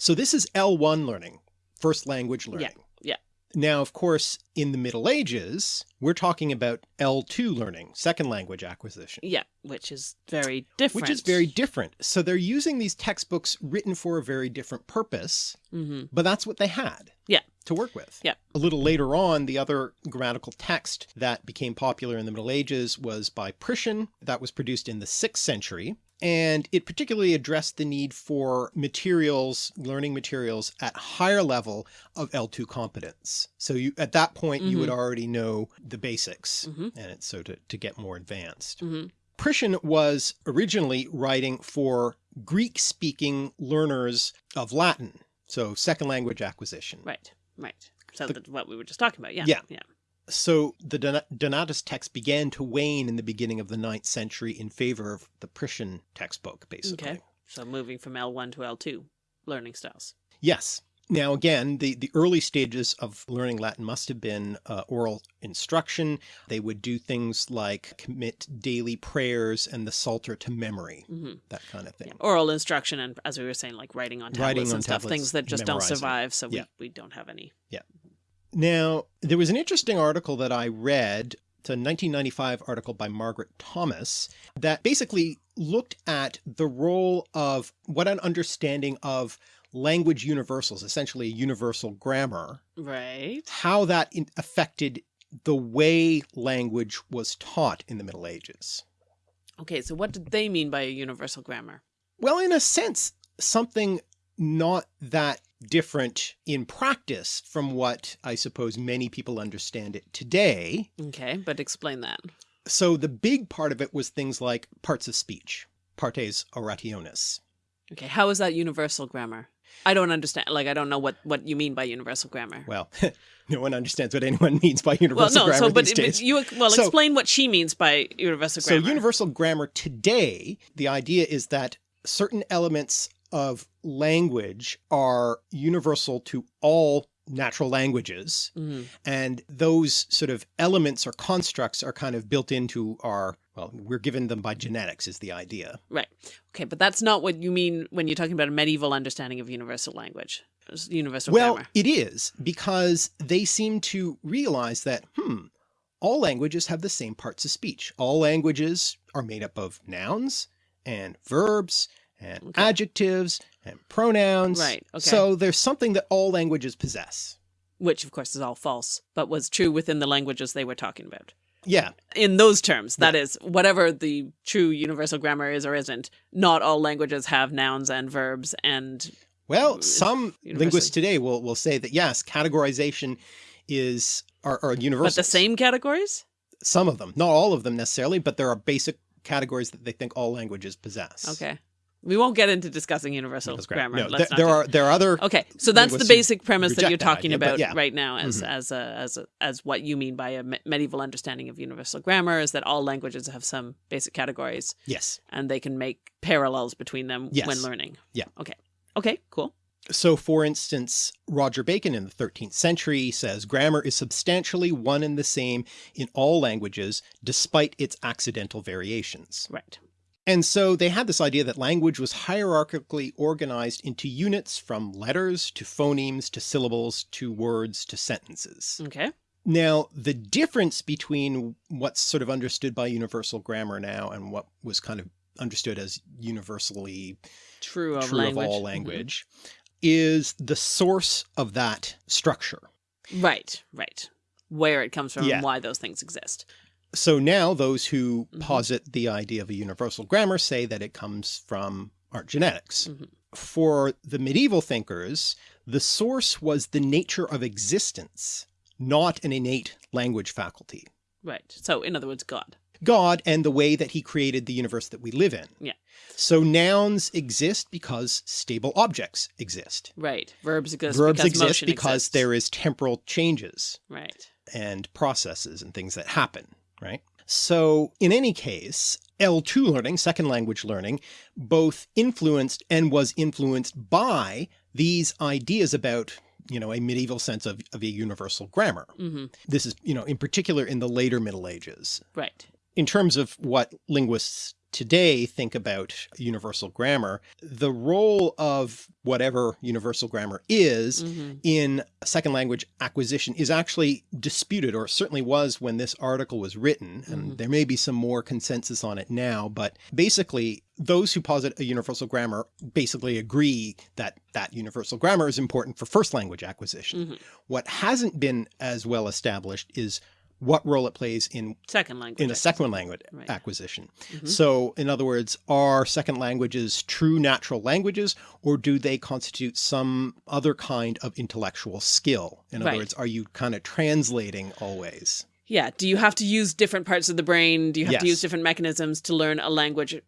So this is L1 learning, first language learning. yeah. yeah. Now, of course, in the Middle Ages, we're talking about L2 learning, second language acquisition. Yeah, which is very different. Which is very different. So they're using these textbooks written for a very different purpose, hmm but that's what they had Yeah. to work with. Yeah. A little later on, the other grammatical text that became popular in the Middle Ages was by Priscian. That was produced in the sixth century. And it particularly addressed the need for materials, learning materials at higher level of L2 competence. So you, at that point, you would already know the basics hmm and it's so to, to get more advanced. hmm Priscian was originally writing for Greek speaking learners of Latin. So second language acquisition. Right. Right. So The- that's what we were just talking about. Yeah. Yeah. Yeah. So the Don- Donatus text began to wane in the beginning of the ninth century in favor of the Priscian textbook, basically. Okay. So moving from L1 to L2 learning styles. Yes. Now, again, the, the early stages of learning Latin must have been uh, oral instruction. They would do things like commit daily prayers and the Psalter to memory, hmm that kind of thing. Yeah. Oral instruction and, as we were saying, like writing on tablets Writing on and stuff, tablets, things that just don't survive. So Yeah. we, we don't have any. Now, there was an interesting article that I read. It's a 1995 article by Margaret Thomas that basically looked at the role of what an understanding of language universals, essentially a universal grammar, Right. how that in- affected the way language was taught in the Middle Ages. Okay. So what did they mean by a universal grammar? Well, in a sense, something not that different in practice from what I suppose many people understand it today. Okay. But explain that. So the big part of it was things like parts of speech, partes orationis. Okay. How is that universal grammar? I don't understand. Like, I don't know what, what you mean by universal grammar. Well, no one understands what anyone means by Well, universal no, grammar so, but, these but days. you, well, So- explain what she means by universal grammar. So universal grammar today, the idea is that certain elements of language are universal to all natural languages. Mhm. And those sort of elements or constructs are kind of built into our, well, we're given them by genetics is the idea. Right. Okay, but that's not what you mean when you're talking about a medieval understanding of universal language, universal well, grammar. it is because they seem to realize that, hmm, all languages have the same parts of speech. All languages are made up of nouns and verbs and Okay. adjectives and pronouns. Right, okay. So there's something that all languages possess. Which, of course, is all false, but was true within the languages they were talking about. Yeah. In those terms, that is, whatever the true universal grammar is or isn't, not all languages have nouns and verbs and Well, some linguists today will, will say that yes, categorization is are, are universal. but the same categories? Some of them, not all of them necessarily, but there are basic categories that they think all languages possess. Okay. We won't get into discussing universal grammar. No, Let's there, not there are there are other Okay, so that's the basic premise that you're that talking idea, about yeah. right now as Mhm. as a as a, as what you mean by a medieval understanding of universal grammar is that all languages have some basic categories yes. and they can make parallels between them Yes. when learning. Yeah. Okay. Okay, cool. So for instance, Roger Bacon in the 13th century says grammar is substantially one and the same in all languages despite its accidental variations. Right. And so they had this idea that language was hierarchically organized into units from letters to phonemes to syllables to words to sentences. Okay. Now, the difference between what's sort of understood by universal grammar now and what was kind of understood as universally True of true language. of all mm-hmm. language is the source of that structure. Right, right. Where it comes from Yeah. and why those things exist. So now those who Mhm. posit the idea of a universal grammar say that it comes from our genetics. Mhm. For the medieval thinkers, the source was the nature of existence, not an innate language faculty. Right. So in other words, God. God and the way that he created the universe that we live in. Yeah. So nouns exist because stable objects exist. Right. Verbs exist Verbs because exist because exists. there is temporal changes Right. and processes and things that happen, right? So in any case, L2 learning, second language learning, both influenced and was influenced by these ideas about you know, a medieval sense of, of a universal grammar. hmm This is, you know, in particular in the later Middle Ages. Right. In terms of what linguists today think about universal grammar, the role of whatever universal grammar is hmm in second language acquisition is actually disputed or certainly was when this article was written and Mhm. there may be some more consensus on it now but basically those who posit a universal grammar basically agree that that universal grammar is important for first language acquisition. hmm What hasn't been as well established is what role it plays in Second language. in a second language Right. acquisition. Mhm. So in other words, are second languages true natural languages or do they constitute some other kind of intellectual skill? In other Right. words, are you kind of translating always? Yeah. Do you have to use different parts of the brain? Do you have to use different mechanisms to learn a language,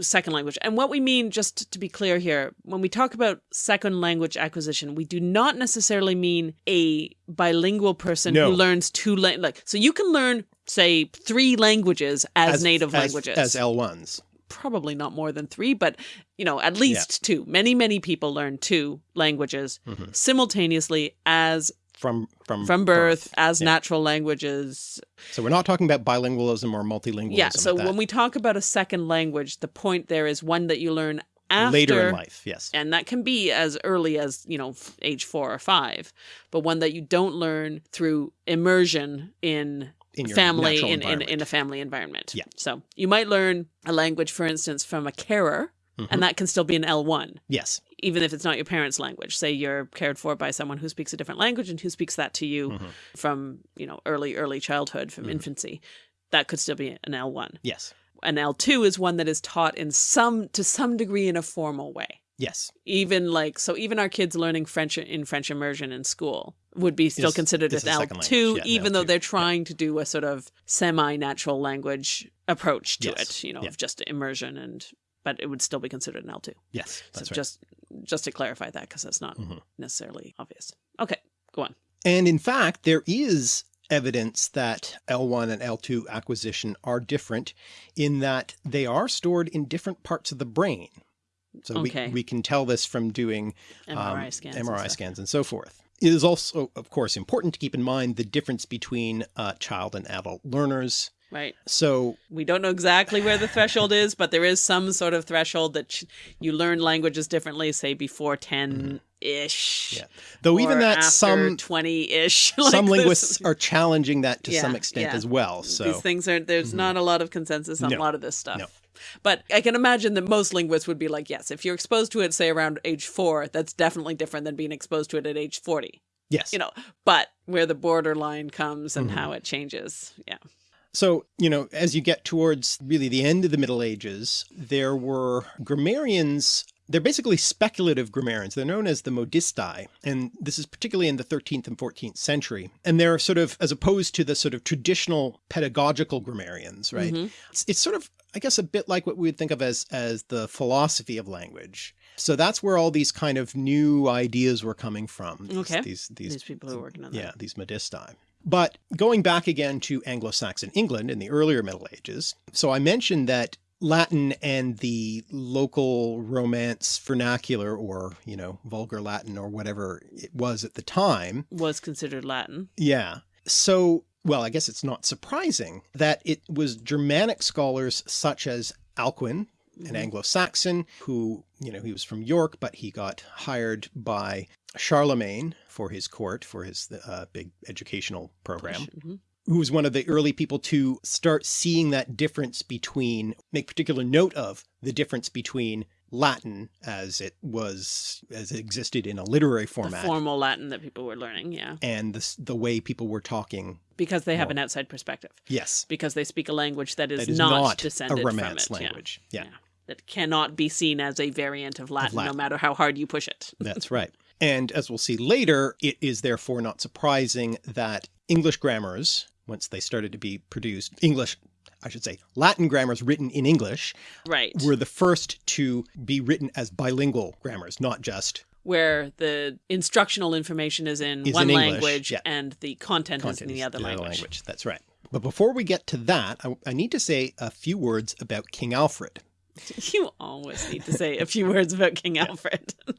second language? And what we mean, just to be clear here, when we talk about second language acquisition, we do not necessarily mean a bilingual person No. who learns two like. So you can learn, say, three languages as, native as, languages. As L1s. Probably not more than three, but you know, at least two. Many, many people learn two languages Mhm. simultaneously as From, from, from birth, as Yeah. natural languages So we're not talking about bilingualism or multilingualism. Yeah, so when we talk about a second language, the point there is one that you learn after later in life, yes. and that can be as early as, you know, age 4 or 5, but one that you don't learn through immersion in In your family in, in in a family environment. Yeah. So, you might learn a language for instance from a carer Mhm. and that can still be an L1 Yes. even if it's not your parents' language. Say you're cared for by someone who speaks a different language and who speaks that to you Mhm. from, you know, early early childhood from Mhm. infancy. That could still be an L1 Yes. an L2 is one that is taught in some to some degree in a formal way. Yes. Even like so even our kids learning French in French immersion in school would be still considered an L2 yeah, even though L2, they're yeah. trying to do a sort of semi-natural language approach to Yes, it, you know, yeah. of just immersion and but it would still be considered an L2. Yes. That's so right. just just to clarify that because that's not Mhm. necessarily obvious. Okay, go on. And in fact, there is evidence that L1 and L2 acquisition are different in that they are stored in different parts of the brain. So Okay. we, we can tell this from doing MRI um, scans. and MRI stuff. scans and so forth. It is also, of course, important to keep in mind the difference between uh, child and adult learners. Right. So We don't know exactly where the threshold is, but there is some sort of threshold that sh- you learn languages differently, say before 10 ish. Yeah. though even that some 20 ish. some linguists are challenging that to some extent yeah. as well. So These things are, there's Mhm. not a lot of consensus on No. a lot of this stuff. No. But I can imagine that most linguists would be like, yes, if you're exposed to it, say around age four, that's definitely different than being exposed to it at age 40. yes. You know, but where the borderline comes and Mhm. how it changes. Yeah. So, you know, as you get towards really the end of the Middle Ages, there were grammarians, they're basically speculative grammarians. They're known as the modistae. And this is particularly in the 13th and 14th century. And they're sort of, as opposed to the sort of traditional pedagogical grammarians, right? Mhm. It's, it's sort of, I guess, a bit like what we would think of as, as the philosophy of language. So that's where all these kind of new ideas were coming from. These- Okay. These, these, These people who are working on that. yeah, these modistae. But going back again to Anglo-Saxon England in the earlier Middle Ages, so I mentioned that Latin and the local Romance vernacular or, you know, vulgar Latin or whatever it was at the time. Was considered Latin. Yeah. So, well, I guess it's not surprising that it was Germanic scholars such as Alcuin, an Mhm. Anglo-Saxon who, you know, he was from York, but he got hired by Charlemagne for his court, for his uh, big educational program, Mhm. who was one of the early people to start seeing that difference between, make particular note of the difference between Latin as it was, as it existed in a literary The format formal Latin that people were learning. Yeah. and the, the way people were talking. Because they have More. an outside perspective. Yes, Because they speak a language that is, that is not, not, descended a from Romance it. Yeah. language. Yeah. That cannot be seen as a variant of Latin, no Latin. matter how hard you push it. That's right. And as we'll see later, it is therefore not surprising that English grammars, once they started to be produced, English, I should say, Latin grammars written in English, Right. were the first to be written as bilingual grammars, not just Where the instructional information is in Is one in language yeah. and the content, is content in the is other language. That's right. But before we get to that, I, I need to say a few words about King Alfred. You always need to say a few words about King Alfred.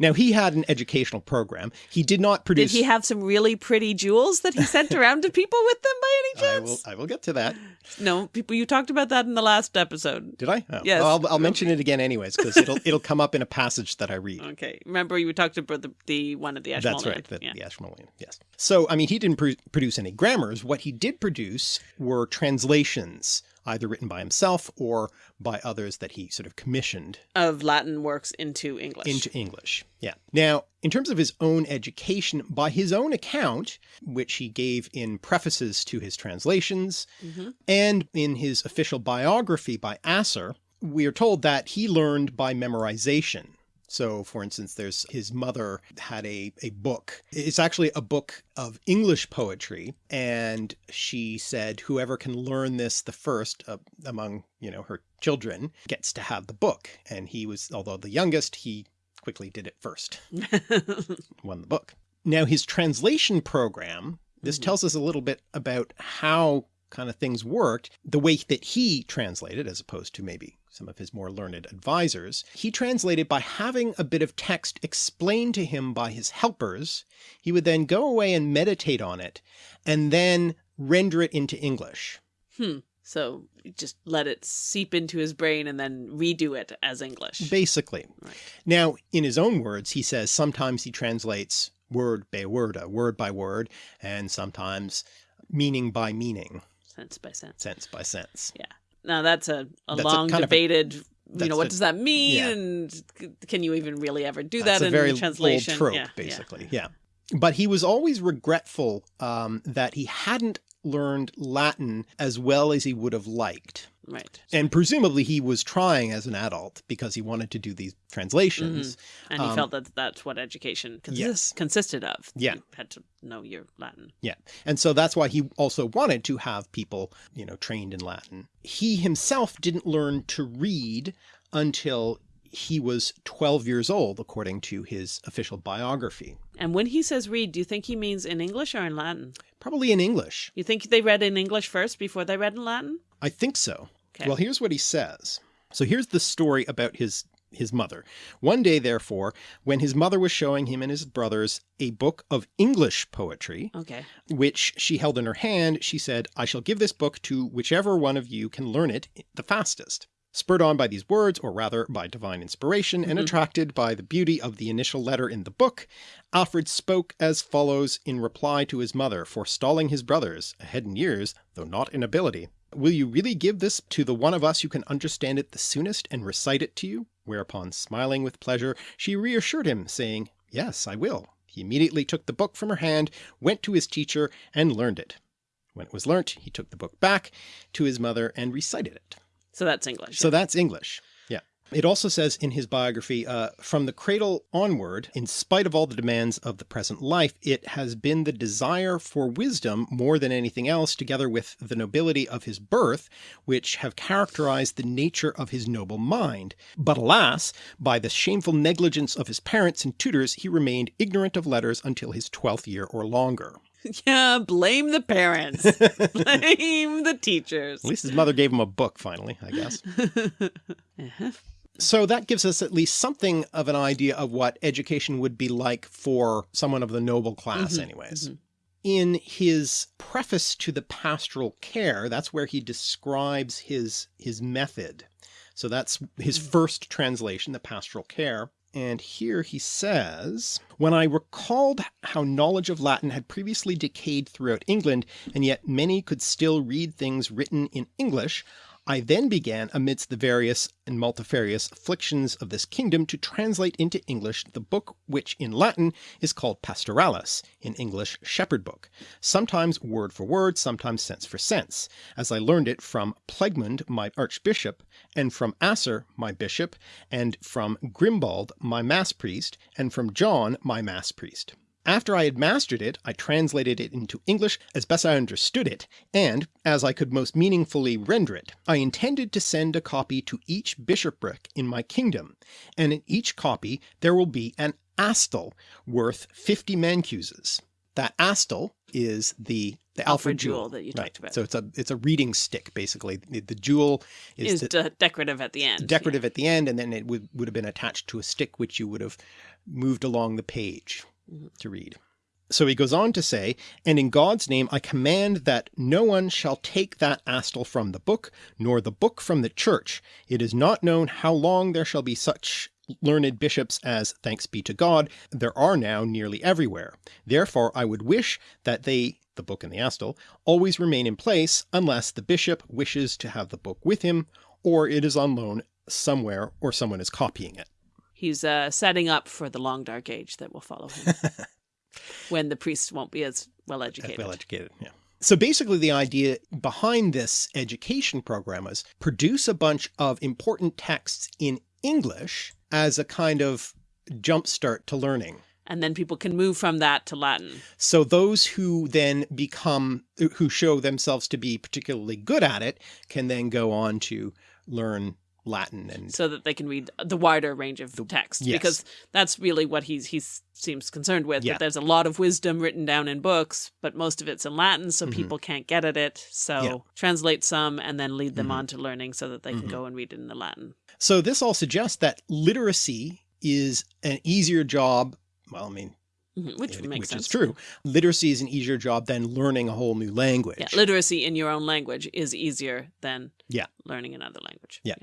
Now, he had an educational program. He did not produce. Did he have some really pretty jewels that he sent around to people with them by any I chance? will, I will get to that. No, people. You talked about that in the last episode. Did I? Oh, Yes. I'll, I'll mention it again anyways, because it'll, it'll come up in a passage that I read. Okay, remember you talked about the, the one at the Ashmolean. That's right. The, yeah. the Ashmolean. Yes. So, I mean, he didn't pr produce any grammars. What he did produce were translations, either written by himself or by others that he sort of commissioned Of Latin works into English. into English. Yeah. Now, in terms of his own education, by his own account, which he gave in prefaces to his translations Mhm. and in his official biography by Asser, we are told that he learned by memorization. So, for instance, there's his mother had a, a book. It's actually a book of English poetry. And she said, whoever can learn this the first uh, among, you know, her children gets to have the book. And he was, although the youngest, he quickly did it first, won the book. Now, his translation program, this Mhm. tells us a little bit about how kind of things worked, the way that he translated, as opposed to maybe some of his more learned advisors. He translated by having a bit of text explained to him by his helpers. He would then go away and meditate on it, and then render it into English. hmm. So just let it seep into his brain and then redo it as English. Basically. Right. Now, in his own words, he says sometimes he translates word by word, word by word, and sometimes meaning by meaning, sense by sense. sense by sense. Yeah. Now that's a, a That's long a- debated. you know, what a- does that mean? yeah. And can you even really ever do That's that a in very translation? old trope, Yeah, yeah. basically. Yeah. But he was always regretful um, that he hadn't learned Latin as well as he would have liked. Right. And presumably he was trying as an adult because he wanted to do these translations. And he Um, felt that that's what education consist, yes. consisted of. Yeah. You had to know your Latin. Yeah. And so that's why he also wanted to have people, you know, trained in Latin. He himself didn't learn to read until he was 12 years old, according to his official biography. And when he says read, do you think he means in English or in Latin? Probably in English. You think they read in English first before they read in Latin? I think so. Okay. Well, here's what he says. So here's the story about his his mother. One day, therefore, when his mother was showing him and his brothers a book of English poetry, Okay. which she held in her hand, she said, I shall give this book to whichever one of you can learn it the fastest. Spurred on by these words, or rather by divine inspiration, and Mhm. attracted by the beauty of the initial letter in the book, Alfred spoke as follows in reply to his mother, forestalling his brothers, ahead in years, though not in ability. Will you really give this to the one of us who can understand it the soonest and recite it to you? Whereupon, smiling with pleasure, she reassured him, saying, Yes, I will. He immediately took the book from her hand, went to his teacher, and learned it. When it was learnt, he took the book back to his mother and recited it. So that's English. So that's English. Yeah. It also says in his biography, uh, from the cradle onward, in spite of all the demands of the present life, it has been the desire for wisdom more than anything else, together with the nobility of his birth, which have characterized the nature of his noble mind. But alas, by the shameful negligence of his parents and tutors, he remained ignorant of letters until his twelfth year or longer. yeah, blame the parents. blame the teachers. At least his mother gave him a book finally, I guess. Uh-huh. So that gives us at least something of an idea of what education would be like for someone of the noble class Mhm, anyways. mhm. In his preface to the pastoral care, that's where he describes his, his method. So that's his Mm. first translation, the pastoral care. And here he says, when I recalled how knowledge of Latin had previously decayed throughout England, and yet many could still read things written in English, I then began amidst the various and multifarious afflictions of this kingdom to translate into English the book which in Latin is called Pastoralis, in English Shepherd Book, sometimes word for word, sometimes sense for sense, as I learned it from Plegmund my archbishop, and from Asser my bishop, and from Grimbald my mass priest, and from John my mass priest. After I had mastered it, I translated it into English as best I understood it, and, as I could most meaningfully render it, I intended to send a copy to each bishopric in my kingdom, and in each copy there will be an astel worth 50 mancuses. That astel is the the Alfred, Alfred jewel that you Right. talked about. So it's a it's a reading stick basically. The, the jewel is, Is the, de- decorative at the end. decorative at the end, and then it would, would have been attached to a stick which you would have moved along the page. To read. So he goes on to say, and in God's name I command that no one shall take that astel from the book, nor the book from the church. It is not known how long there shall be such learned bishops as, thanks be to God, there are now nearly everywhere. Therefore I would wish that they, the book and the astel, always remain in place unless the bishop wishes to have the book with him, or it is on loan somewhere or someone is copying it. He's uh, setting up for the long dark age that will follow him. when the priests won't be as well educated. Well educated, yeah. So basically the idea behind this education program is produce a bunch of important texts in English as a kind of jumpstart to learning. and then people can move from that to Latin. So those who then become, who show themselves to be particularly good at it, can then go on to learn Latin and so that they can read the wider range of the, text yes. because that's really what he's he seems concerned with Yeah. that there's a lot of wisdom written down in books but most of it's in Latin so Mhm. people can't get at it so Yeah. translate some and then lead them Mhm. on to learning so that they can Mhm. go and read it in the Latin So this all suggests that literacy is an easier job. Well, I mean, Mhm, which it- makes which sense is true. Literacy is an easier job than learning a whole new language. yeah literacy in your own language is easier than Yeah. learning another language Yeah.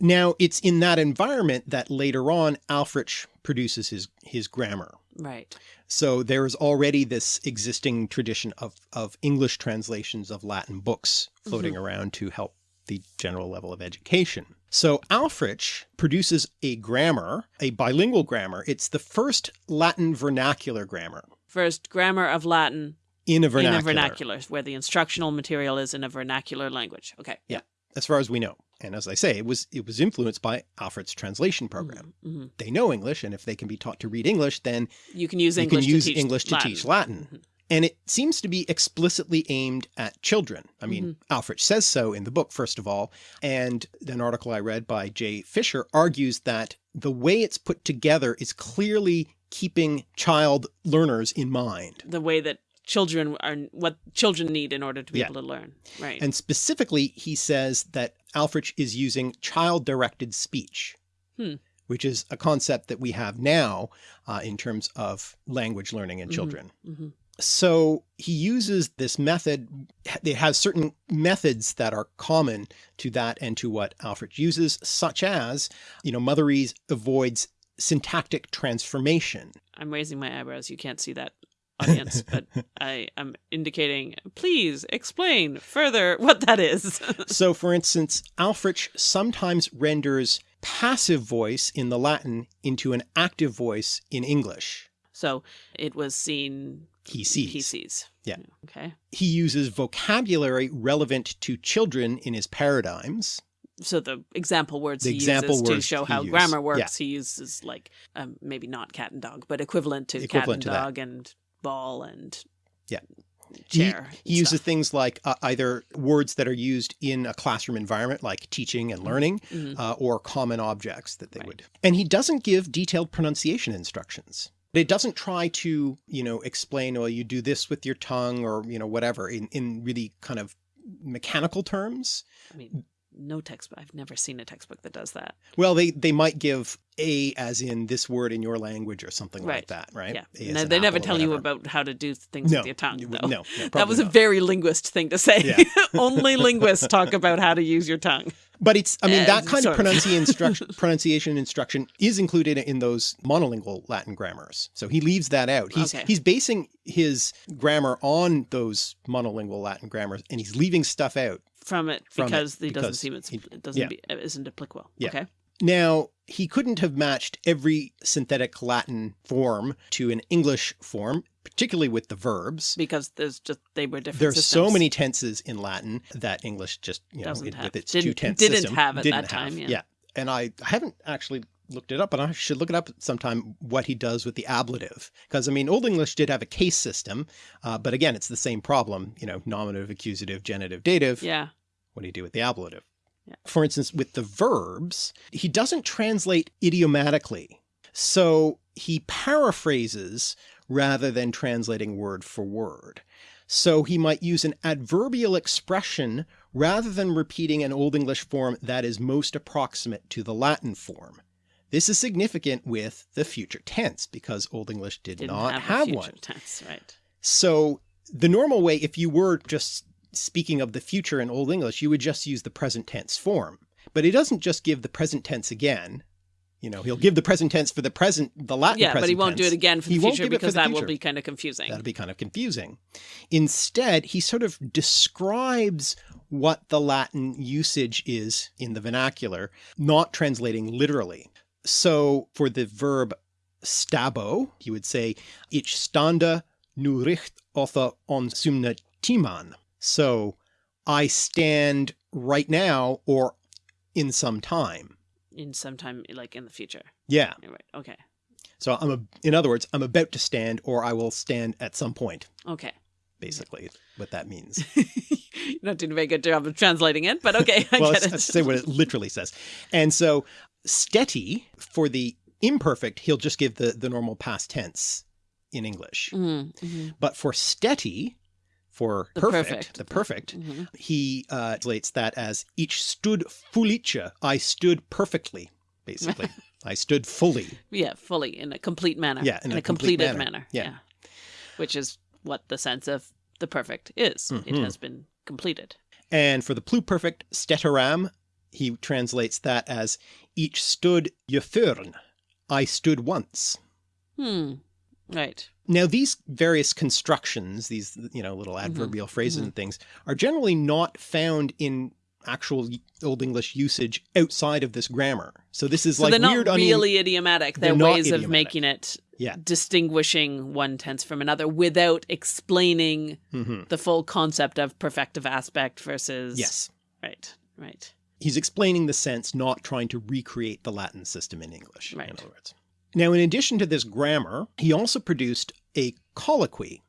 Now it's in that environment that later on Aelfric produces his, his grammar. right So there is already this existing tradition of, of English translations of Latin books floating mm-hmm. around to help the general level of education. So Aelfric produces a grammar, a bilingual grammar. It's the first Latin vernacular grammar first grammar of Latin in a vernacular, in a vernacular where the instructional material is in a vernacular language okay Yeah. as far as we know. And as I say, it was it was influenced by Alfred's translation program. Mhm. They know English, and if they can be taught to read English, then you can use you English can use to teach English to Latin. teach Latin. Mhm. And it seems to be explicitly aimed at children. I mean, Mm-hmm. Alfred says so in the book, first of all, and an article I read by Jay Fisher argues that the way it's put together is clearly keeping child learners in mind. The way that children are, what children need in order to be Yeah. able to learn. Right. And specifically, he says that Aelfric is using child-directed speech, Hmm. which is a concept that we have now uh, in terms of language learning in Mhm. children. Mhm. So he uses this method, it has certain methods that are common to that and to what Alfred uses, such as, you know, Motherese avoids syntactic transformation. I'm raising my eyebrows. You can't see that audience, but I am indicating, please explain further what that is. So for instance, Aelfric sometimes renders passive voice in the Latin into an active voice in English. so it was seen. He sees. He sees. Yeah. Okay. He uses vocabulary relevant to children in his paradigms. So the example words The he example uses to words show how used. grammar works, Yeah. he uses like um, maybe not cat and dog, but equivalent to Equivalent cat that. and dog and ball and Yeah. chair. He, he uses things like uh, either words that are used in a classroom environment, like teaching and learning, Mhm. uh, or common objects that they Right. would. And he doesn't give detailed pronunciation instructions. It doesn't try to, you know, explain, well, you do this with your tongue or, you know, whatever in, in really kind of mechanical terms. I mean, no textbook. I've never seen a textbook that does that. Well, they, they might give a as in this word in your language or something like that, right? Yeah. No, they never tell you about how to do things no, with your tongue, though. No, no that was a very linguist thing to say. Yeah. Only linguists talk about how to use your tongue. But it's, I mean, Uh, that kind of of. pronunciation instruction, pronunciation instruction is included in those monolingual Latin grammars. So he leaves that out. He's, Okay. he's basing his grammar on those monolingual Latin grammars and he's leaving stuff out. From it From it, because he doesn't because seem it's, he- it doesn't yeah. be, it isn't applicable. Yeah. Okay. Now, he couldn't have matched every synthetic Latin form to an English form, particularly with the verbs. Because there's just they were different. There's so many tenses in Latin that English just, you know, Doesn't it- have. with its Didn't- two tense didn't system, have at didn't that time, have. yeah. And I haven't actually looked it up, but I should look it up sometime what he does with the ablative. Because I mean, Old English did have a case system, uh, but again, it's the same problem, you know, nominative, accusative, genitive, dative. Yeah. What do you do with the ablative? Yeah. For instance, with the verbs, he doesn't translate idiomatically. So he paraphrases rather than translating word for word. So he might use an adverbial expression rather than repeating an Old English form that is most approximate to the Latin form. This is significant with the future tense because Old English did Didn't not have, have, one. tense, right? So the normal way, if you were just speaking of the future in Old English, you would just use the present tense form. But he doesn't just give the present tense again. You know, he'll give the present tense for the present, the Latin yeah, but he won't do it again for the won't future give it for because that will be kind of confusing. That'll be kind of confusing. Instead, he sort of describes what the Latin usage is in the vernacular, not translating literally. So for the verb stabo, he would say, Ich stande nu richt otha on sumna timan. So I stand right now or in some time. in some time, like in the future. Yeah. Right. Okay. So I'm a, in other words, I'm about to stand or I will stand at some point, Okay. basically what that means. You're not doing a very good job of translating it, but okay, I well, get it. let's say what it literally says. And so stetti for the imperfect, he'll just give the, the normal past tense in English. Mhm, mhm, But for stetti, for The perfect, perfect. the perfect, mhm. he uh, translates that as ich stood fullice. I stood perfectly, basically. I stood fully. Yeah, fully in a complete manner. Yeah, in in, a a, complete completed manner. manner. Yeah. Which is what the sense of the perfect is. It Mhm. has been completed. And for the pluperfect steteram, he translates that as ich stood geförn. I stood once. Hmm. Right. Now, these various constructions, these, you know, little Mm-hmm. adverbial phrases and things are generally not found in actual Old English usage outside of this grammar. So this is So like they're not really idiomatic. They're, They're ways of making it Yeah. distinguishing one tense from another without explaining Mhm. the full concept of perfective aspect versus Yes. Right. Right. He's explaining the sense, not trying to recreate the Latin system in English, Right. in other words. Now, in addition to this grammar, he also produced a colloquy.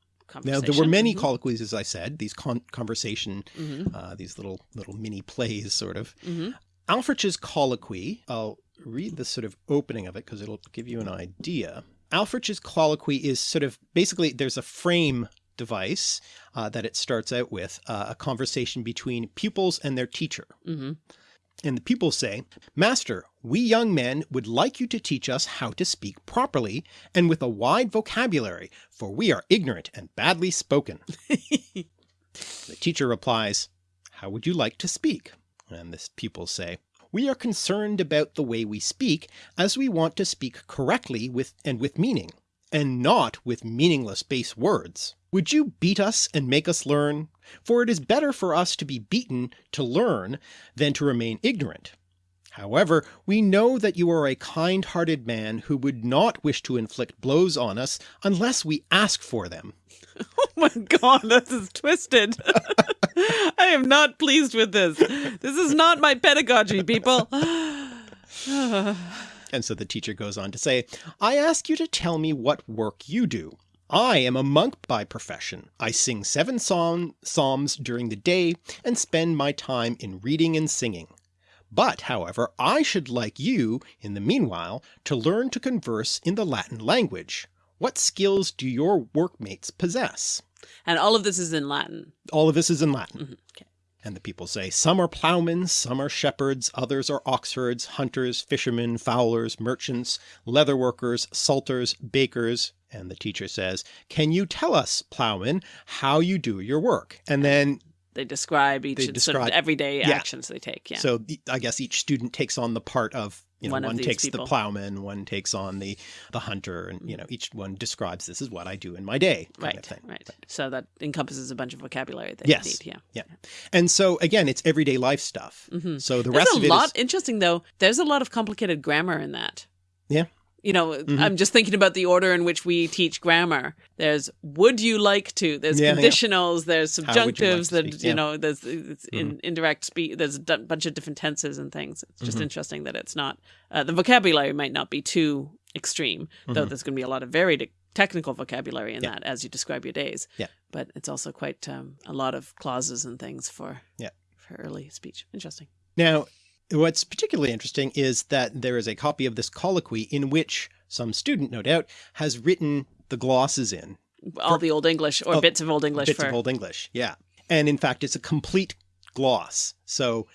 Now, there were many Conversation. colloquies, as I said, these con- conversation, Mhm, uh, these little little mini plays, sort of. mhm, Aelfric's colloquy, I'll read the sort of opening of it because it'll give you an idea. Aelfric's colloquy is sort of basically there's a frame device uh, that it starts out with uh, a conversation between pupils and their teacher. hmm And the pupils say, Master, we young men would like you to teach us how to speak properly and with a wide vocabulary, for we are ignorant and badly spoken. the teacher replies, How would you like to speak? And the pupils say, We are concerned about the way we speak, as we want to speak correctly with and with meaning, and not with meaningless base words. Would you beat us and make us learn? For it is better for us to be beaten to learn than to remain ignorant. However, we know that you are a kind-hearted man who would not wish to inflict blows on us unless we ask for them. Oh my god, this is twisted. I am not pleased with this. This is not my pedagogy, people. And so the teacher goes on to say, I ask you to tell me what work you do. I am a monk by profession. I sing seven psalm psalms during the day and spend my time in reading and singing. But, however, I should like you, in the meanwhile, to learn to converse in the Latin language. What skills do your workmates possess? and all of this is in Latin. All of this is in Latin. Mhm, okay. And the people say, some are ploughmen, some are shepherds, others are oxherds, hunters, fishermen, fowlers, merchants, leather workers, salters, bakers. And the teacher says, can you tell us, plowman, how you do your work? And then, They describe each They sort of describe- everyday yeah. actions they take. Yeah. so the- I guess each student takes on the part of, you know, One one, takes people. the ploughman, one takes on the, the hunter, and, you know, each one describes this is what I do in my day kind right, of thing. right. So that encompasses a bunch of vocabulary that Yes. you need. Yeah. And so again, it's everyday life stuff. Mhm. So the There's rest a of it is lot interesting though. There's a lot of complicated grammar in that. Yeah. You know, Mhm. I'm just thinking about the order in which we teach grammar. There's would you like to, there's Yeah, yeah. conditionals, there's How would you like subjunctives, that speak? you Mm-hmm. know, there's it's in indirect speech, there's a d- bunch of different tenses and things. It's just Mhm. interesting that it's not uh, the vocabulary might not be too extreme, though Mhm. there's going to be a lot of very technical vocabulary in Yeah. that as you describe your days. Yeah. But it's also quite um, a lot of clauses and things for Yeah. for early speech. Interesting. Now, what's particularly interesting is that there is a copy of this colloquy in which some student, no doubt, has written the glosses in all the old English or Oh, bits of old English bits for of Old English. Yeah. And in fact, it's a complete gloss. So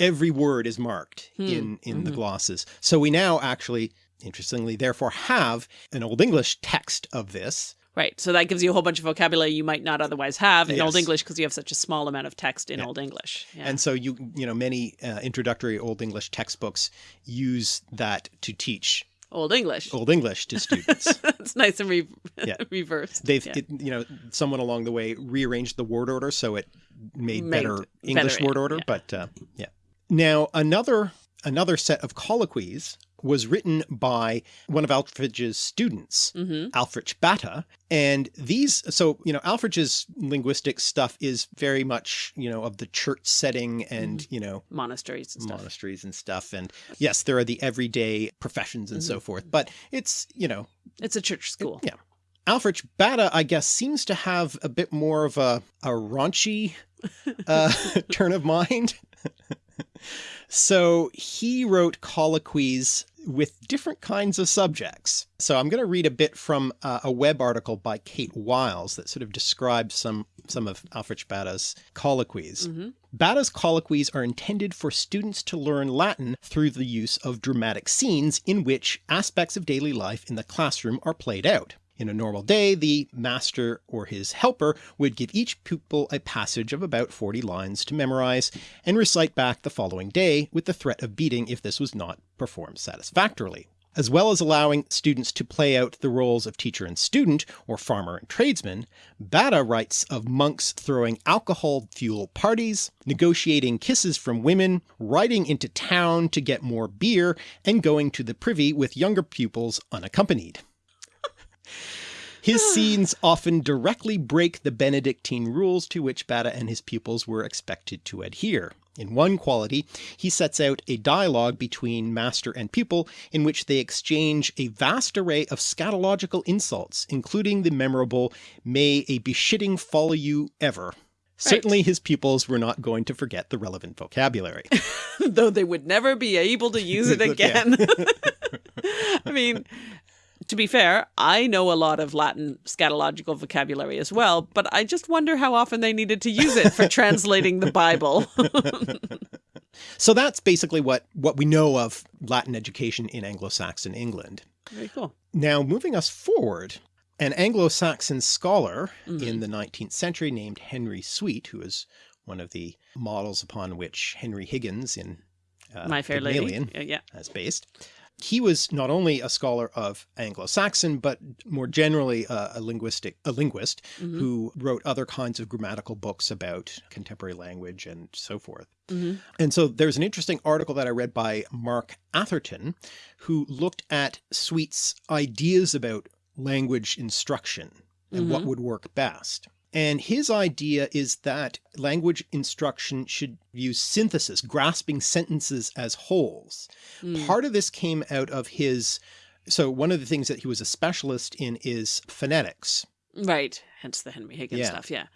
every word is marked Hmm. in, in the Mhm. glosses. So we now actually, interestingly, therefore have an Old English text of this. Right. So that gives you a whole bunch of vocabulary you might not otherwise have in Old English because you have such a small amount of text in Yeah. Old English. Yeah. And so you, you know, many uh, introductory Old English textbooks use that to teach Old English. Old English to students. it's nice and re- Yeah. reversed. They've, Yeah. it, you know, someone along the way rearranged the word order so it made, Made better better, English word order. yeah. But uh, yeah. Now another another set of colloquies was written by one of Aelfric's students, hmm Aelfric Bata, and these. So you know, Aelfric's linguistic stuff is very much you know of the church setting and Mm-hmm. you know Monasteries and stuff. monasteries and stuff. And yes, there are the everyday professions and Mm-hmm. so forth. But it's you know It's a church school. yeah. Aelfric Bata, I guess, seems to have a bit more of a, a raunchy uh, turn of mind. so he wrote colloquies with different kinds of subjects. So I'm going to read a bit from uh, a web article by Kate Wiles that sort of describes some, some of Aelfric Bata's colloquies. hmm Bata's colloquies are intended for students to learn Latin through the use of dramatic scenes in which aspects of daily life in the classroom are played out. In a normal day, the master or his helper would give each pupil a passage of about 40 lines to memorize and recite back the following day with the threat of beating if this was not performed satisfactorily. As well as allowing students to play out the roles of teacher and student, or farmer and tradesman, Bata writes of monks throwing alcohol-fueled parties, negotiating kisses from women, riding into town to get more beer, and going to the privy with younger pupils unaccompanied. His scenes often directly break the Benedictine rules to which Bata and his pupils were expected to adhere. In one colloquy, he sets out a dialogue between master and pupil in which they exchange a vast array of scatological insults, including the memorable, may a beshitting follow you ever. Certainly his pupils were not going to forget the relevant vocabulary. Though they would never be able to use it again. I mean, to be fair, I know a lot of Latin scatological vocabulary as well, but I just wonder how often they needed to use it for translating the Bible. so that's basically what, what we know of Latin education in Anglo-Saxon England. Very cool. Now moving us forward, an Anglo-Saxon scholar mm -hmm. in the 19th century named Henry Sweet, who is one of the models upon which Henry Higgins in uh, My Fair Lady yeah. is based. He was not only a scholar of Anglo-Saxon, but more generally uh, a linguistic a linguist mm -hmm. who wrote other kinds of grammatical books about contemporary language and so forth. Mm -hmm. And so there's an interesting article that I read by Mark Atherton, who looked at Sweet's ideas about language instruction and mm -hmm. what mm-hmm. would work best. And his idea is that language instruction should use synthesis, grasping sentences as wholes. Mm. Part of this came out of his, so one of the things that he was a specialist in is phonetics. Right. Hence the Henry Higgins yeah. stuff. Yeah.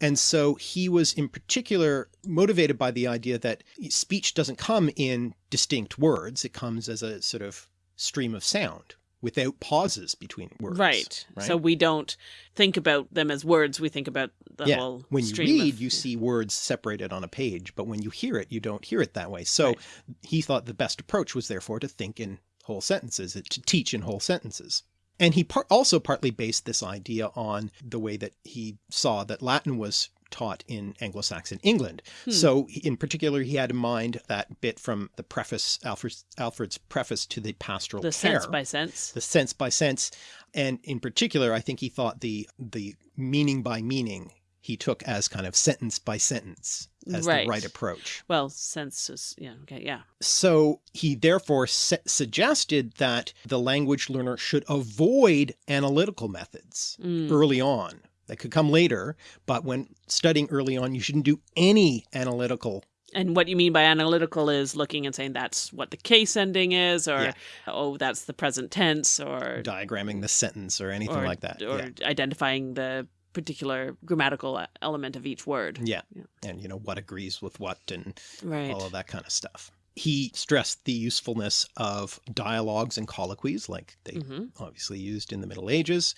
And so he was in particular motivated by the idea that speech doesn't come in distinct words. It comes as a sort of stream of sound without pauses between words. Right. right. So we don't think about them as words. We think about the yeah. whole When you read, of... you see words separated on a page, but when you hear it, you don't hear it that way. So right. he thought the best approach was therefore to think in whole sentences, to teach in whole sentences. And he par also partly based this idea on the way that he saw that Latin was taught in Anglo-Saxon England. Hmm. So in particular, he had in mind that bit from the preface, Alfred's, Alfred's preface to the pastoral the care, sense by sense, the sense by sense. And in particular, I think he thought the, the meaning by meaning he took as kind of sentence by sentence as right. the right approach. Well, senses, yeah, okay, yeah. So he therefore suggested that the language learner should avoid analytical methods mm. early on that could come later. But when studying early on, you shouldn't do any analytical and what you mean by analytical is looking and saying that's what the case ending is, or yeah. oh, that's the present tense, or diagramming the sentence, or anything or, like that, or yeah. identifying the particular grammatical element of each word. Yeah. yeah. and you know what agrees with what, and right. all of that kind of stuff he stressed the usefulness of dialogues and colloquies like they mm -hmm. obviously used in the Middle Ages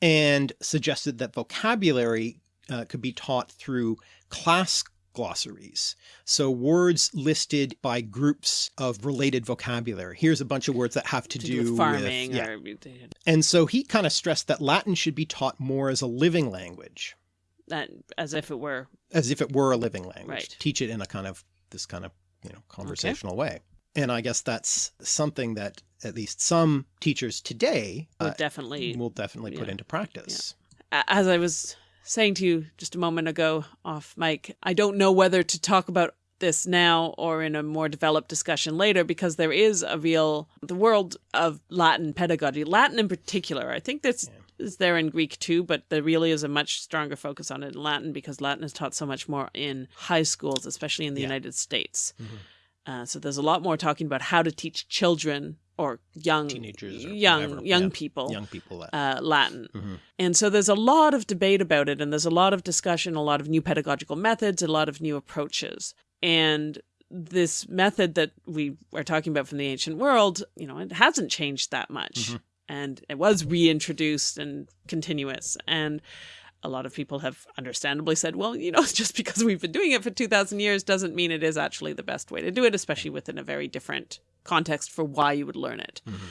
and suggested that vocabulary uh, could be taught through class glossaries. So words listed by groups of related vocabulary. Here's a bunch of words that have to, to do, do farming. With, yeah. And so he kind of stressed that Latin should be taught more as a living language. That as if it were. As if it were a living language. Right. Teach it in a kind of this kind of you know, conversational okay. way. And I guess that's something that at least some teachers today will uh, definitely will definitely yeah. put into practice. Yeah. As I was saying to you just a moment ago off mic, I don't know whether to talk about this now or in a more developed discussion later because there is a real the world of Latin pedagogy, Latin in particular. I think that's yeah is there in Greek too, but there really is a much stronger focus on it in Latin because Latin is taught so much more in high schools, especially in the yeah. United States. Mm -hmm. uh, so there's a lot more talking about how to teach children or young teenagers, or young whatever. young yeah. people, young people Latin. Uh, Latin. Mm -hmm. And so there's a lot of debate about it, and there's a lot of discussion, a lot of new pedagogical methods, a lot of new approaches, and this method that we are talking about from the ancient world, you know, it hasn't changed that much. Mm -hmm and it was reintroduced and continuous. And a lot of people have understandably said, well, you know, just because we've been doing it for 2000 years doesn't mean it is actually the best way to do it, especially within a very different context for why you would learn it. Mm -hmm.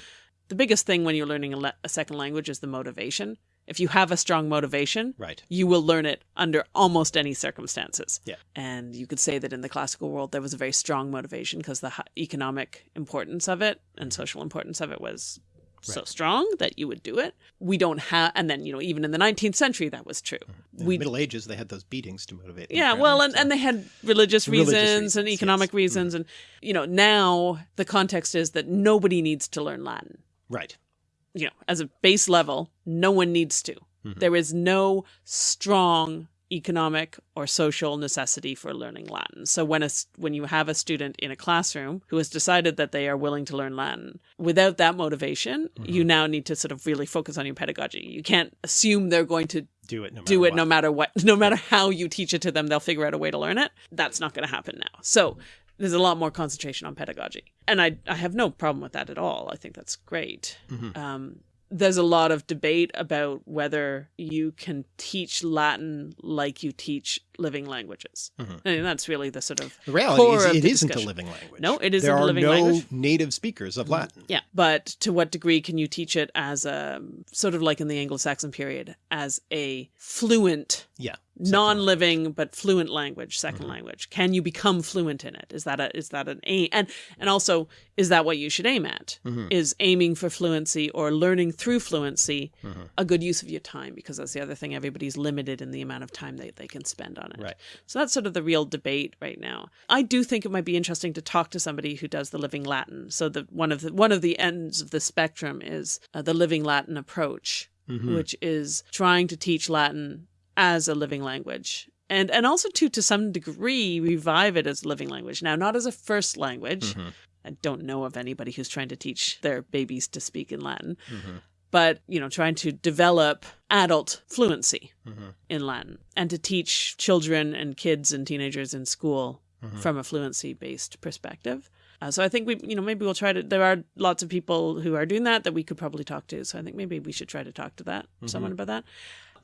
The biggest thing when you're learning a, a, second language is the motivation. If you have a strong motivation, right. you will learn it under almost any circumstances. Yeah. And you could say that in the classical world, there was a very strong motivation because the economic importance of it and social importance of it was so strong that you would do it. We don't have, and then, you know, even in the 19th century, that was true. Mm-hmm. In we, the Middle Ages, they had those beatings to motivate. Yeah, well, and, so. and they had religious, religious reasons, reasons, and economic yes. reasons. Mm. And, you know, now the context is that nobody needs to learn Latin. Right. You know, as a base level, no one needs to. Mm -hmm. There is no strong economic or social necessity for learning Latin. So when a, when you have a student in a classroom who has decided that they are willing to learn Latin, without that motivation, mm -hmm. you now need to sort of really focus on your pedagogy. You can't assume they're going to do it no matter do it what. no matter what, no matter how you teach it to them, they'll figure out a way to learn it. That's not going to happen now. So there's a lot more concentration on pedagogy. And I, I have no problem with that at all. I think that's great. Mhm. Um, there's a lot of debate about whether you can teach Latin like you teach living languages. Mhm. mean, that's really the sort of The reality is it isn't a living language. No, it isn't there a living no language. Mm-hmm. native speakers of Latin. Yeah, but to what degree can you teach it as a sort of like in the Anglo-Saxon period as a fluent, Yeah. Non-living but fluent language, 2nd Mhm. language? Can you become fluent in it? Is that a is that an aim? And and also is that what you should aim at? Mhm. Is aiming for fluency or learning through fluency Mhm. a good use of your time? Because that's the other thing. Everybody's limited in the amount of time they, they can spend on it. Right. So that's sort of the real debate right now. I do think it might be interesting to talk to somebody who does the living Latin. So the one of the one of the ends of the spectrum is uh, the living Latin approach, Mhm. which is trying to teach Latin as a living language. And and also to to some degree revive it as a living language. Now not as a first language. Mhm. I don't know of anybody who's trying to teach their babies to speak in Latin, Mhm. but you know, trying to develop adult fluency Mhm. in Latin and to teach children and kids and teenagers in school Mhm. from a fluency based perspective. Uh, so I think we, you know, maybe we'll try to. There are lots of people who are doing that that we could probably talk to. So I think maybe we should try to talk to that someone about that.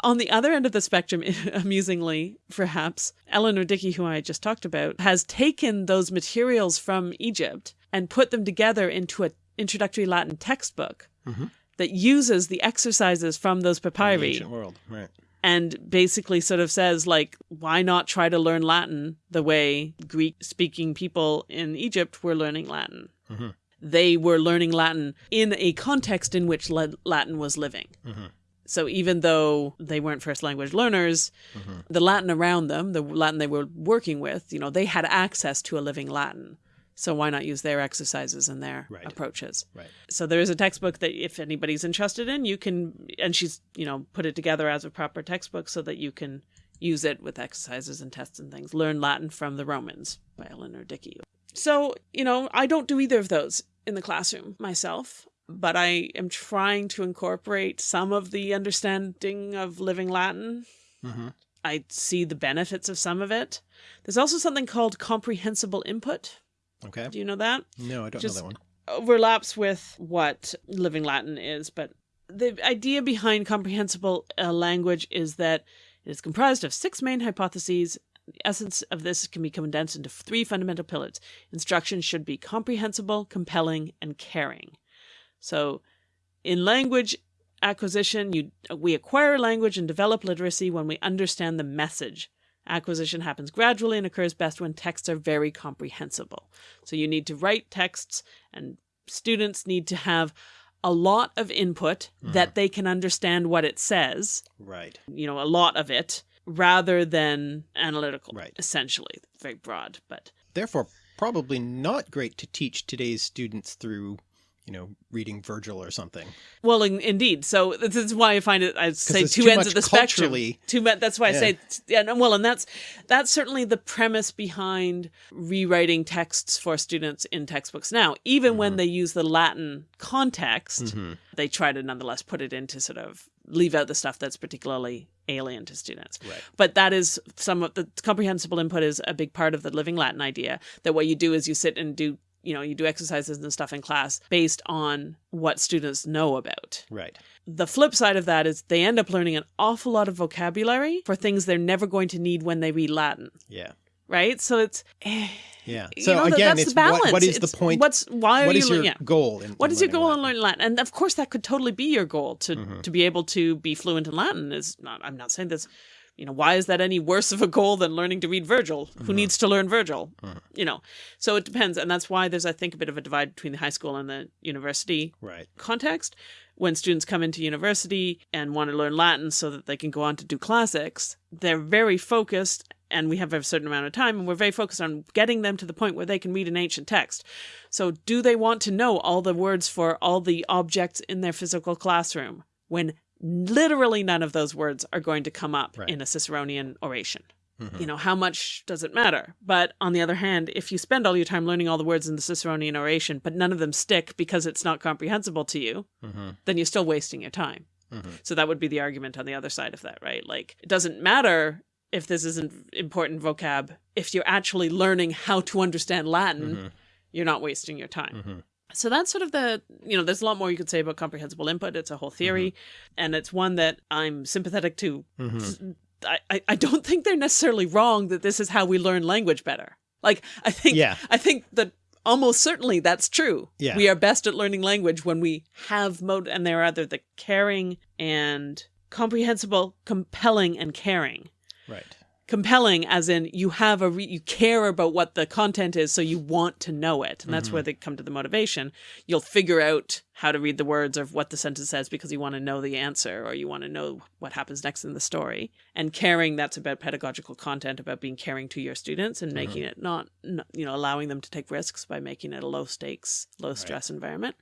On the other end of the spectrum, amusingly, perhaps Eleanor Dickey, who I just talked about, has taken those materials from Egypt and put them together into an introductory Latin textbook Mhm. that uses the exercises from those papyri ancient world. Right. and basically sort of says like why not try to learn latin the way greek speaking people in egypt were learning latin Mhm. they were learning latin in a context in which latin was living Mhm. So even though they weren't first language learners Mhm. the latin around them the latin they were working with you know they had access to a living latin so why not use their exercises and their Right. approaches Right. so there is a textbook that if anybody's interested in you can and she's you know put it together as a proper textbook so that you can use it with exercises and tests and things learn latin from the romans by eleanor dickey so you know i don't do either of those in the classroom myself but i am trying to incorporate some of the understanding of living latin Mhm. i see the benefits of some of it there's also something called comprehensible input Okay. do you know that No, I don't Just- know that one. overlaps with what living Latin is, but the idea behind comprehensible uh, language is that it is comprised of six main hypotheses. The essence of this can be condensed into three fundamental pillars. Instruction should be comprehensible, compelling, and caring. So, in language acquisition, you we acquire language and develop literacy when we understand the message. Acquisition happens gradually and occurs best when texts are very comprehensible. So you need to write texts, and students need to have a lot of input mm-hmm. that they can understand what it says, Right. you know, a lot of it, rather than analytical, Right. essentially. Very broad, but Therefore, probably not great to teach today's students through, you know, reading Virgil or something. well, in, indeed. So this is why I find it. I say two ends of the spectrum. Two. me- That's why I say yeah. Well, and that's that's certainly the premise behind rewriting texts for students in textbooks now. Even Mm-hmm. when they use the Latin context, Mhm. they try to nonetheless put it into sort of leave out the stuff that's particularly alien to students. Right. But that is some of the comprehensible input is a big part of the living Latin idea that what you do is you sit and do, you know, you do exercises and stuff in class based on what students know about. Right. The flip side of that is they end up learning an awful lot of vocabulary for things they're never going to need when they read Latin, Yeah. right? So it's eh, Yeah. you So know, that- again, that's it's the balance. what, what is It's- the point? What's why are what you is your? Yeah. goal? In, What is your goal Latin? in learning Latin? And of course, that could totally be your goal to Mhm. to be able to be fluent in Latin. Is not. I'm not saying this. You know, why is that any worse of a goal than learning to read Virgil? Who Mhm. needs to learn Virgil? Mhm. You know, so it depends, and that's why there's, I think, a bit of a divide between the high school and the university Right. context. When students come into university and want to learn Latin so that they can go on to do classics, they're very focused, and we have a certain amount of time, and we're very focused on getting them to the point where they can read an ancient text. So, do they want to know all the words for all the objects in their physical classroom when literally none of those words are going to come up Right. in a Ciceronian oration? Mhm. You know, how much does it matter? But on the other hand, if you spend all your time learning all the words in the Ciceronian oration, but none of them stick because it's not comprehensible to you, Mhm. then you're still wasting your time. Mhm. So that would be the argument on the other side of that, right? Like it doesn't matter if this isn't important vocab. If you're actually learning how to understand Latin, Mhm. you're not wasting your time. So that's sort of the, you know, there's a lot more you could say about comprehensible input. It's a whole theory, and it's one that I'm sympathetic to. Mhm. I, I, I don't think they're necessarily wrong that this is how we learn language better. Like, I think, Yeah. I think that almost certainly that's true. Yeah. We are best at learning language when we have mode, and they're either the caring and comprehensible, compelling, and caring Right. Compelling as in you have a re- you care about what the content is so you want to know it and that's Mm-hmm. where they come to the motivation. You'll figure out how to read the words of what the sentence says because you want to know the answer or you want to know what happens next in the story. And caring that's about pedagogical content about being caring to your students and making it not, not you know allowing them to take risks by making it a low stakes low stress environment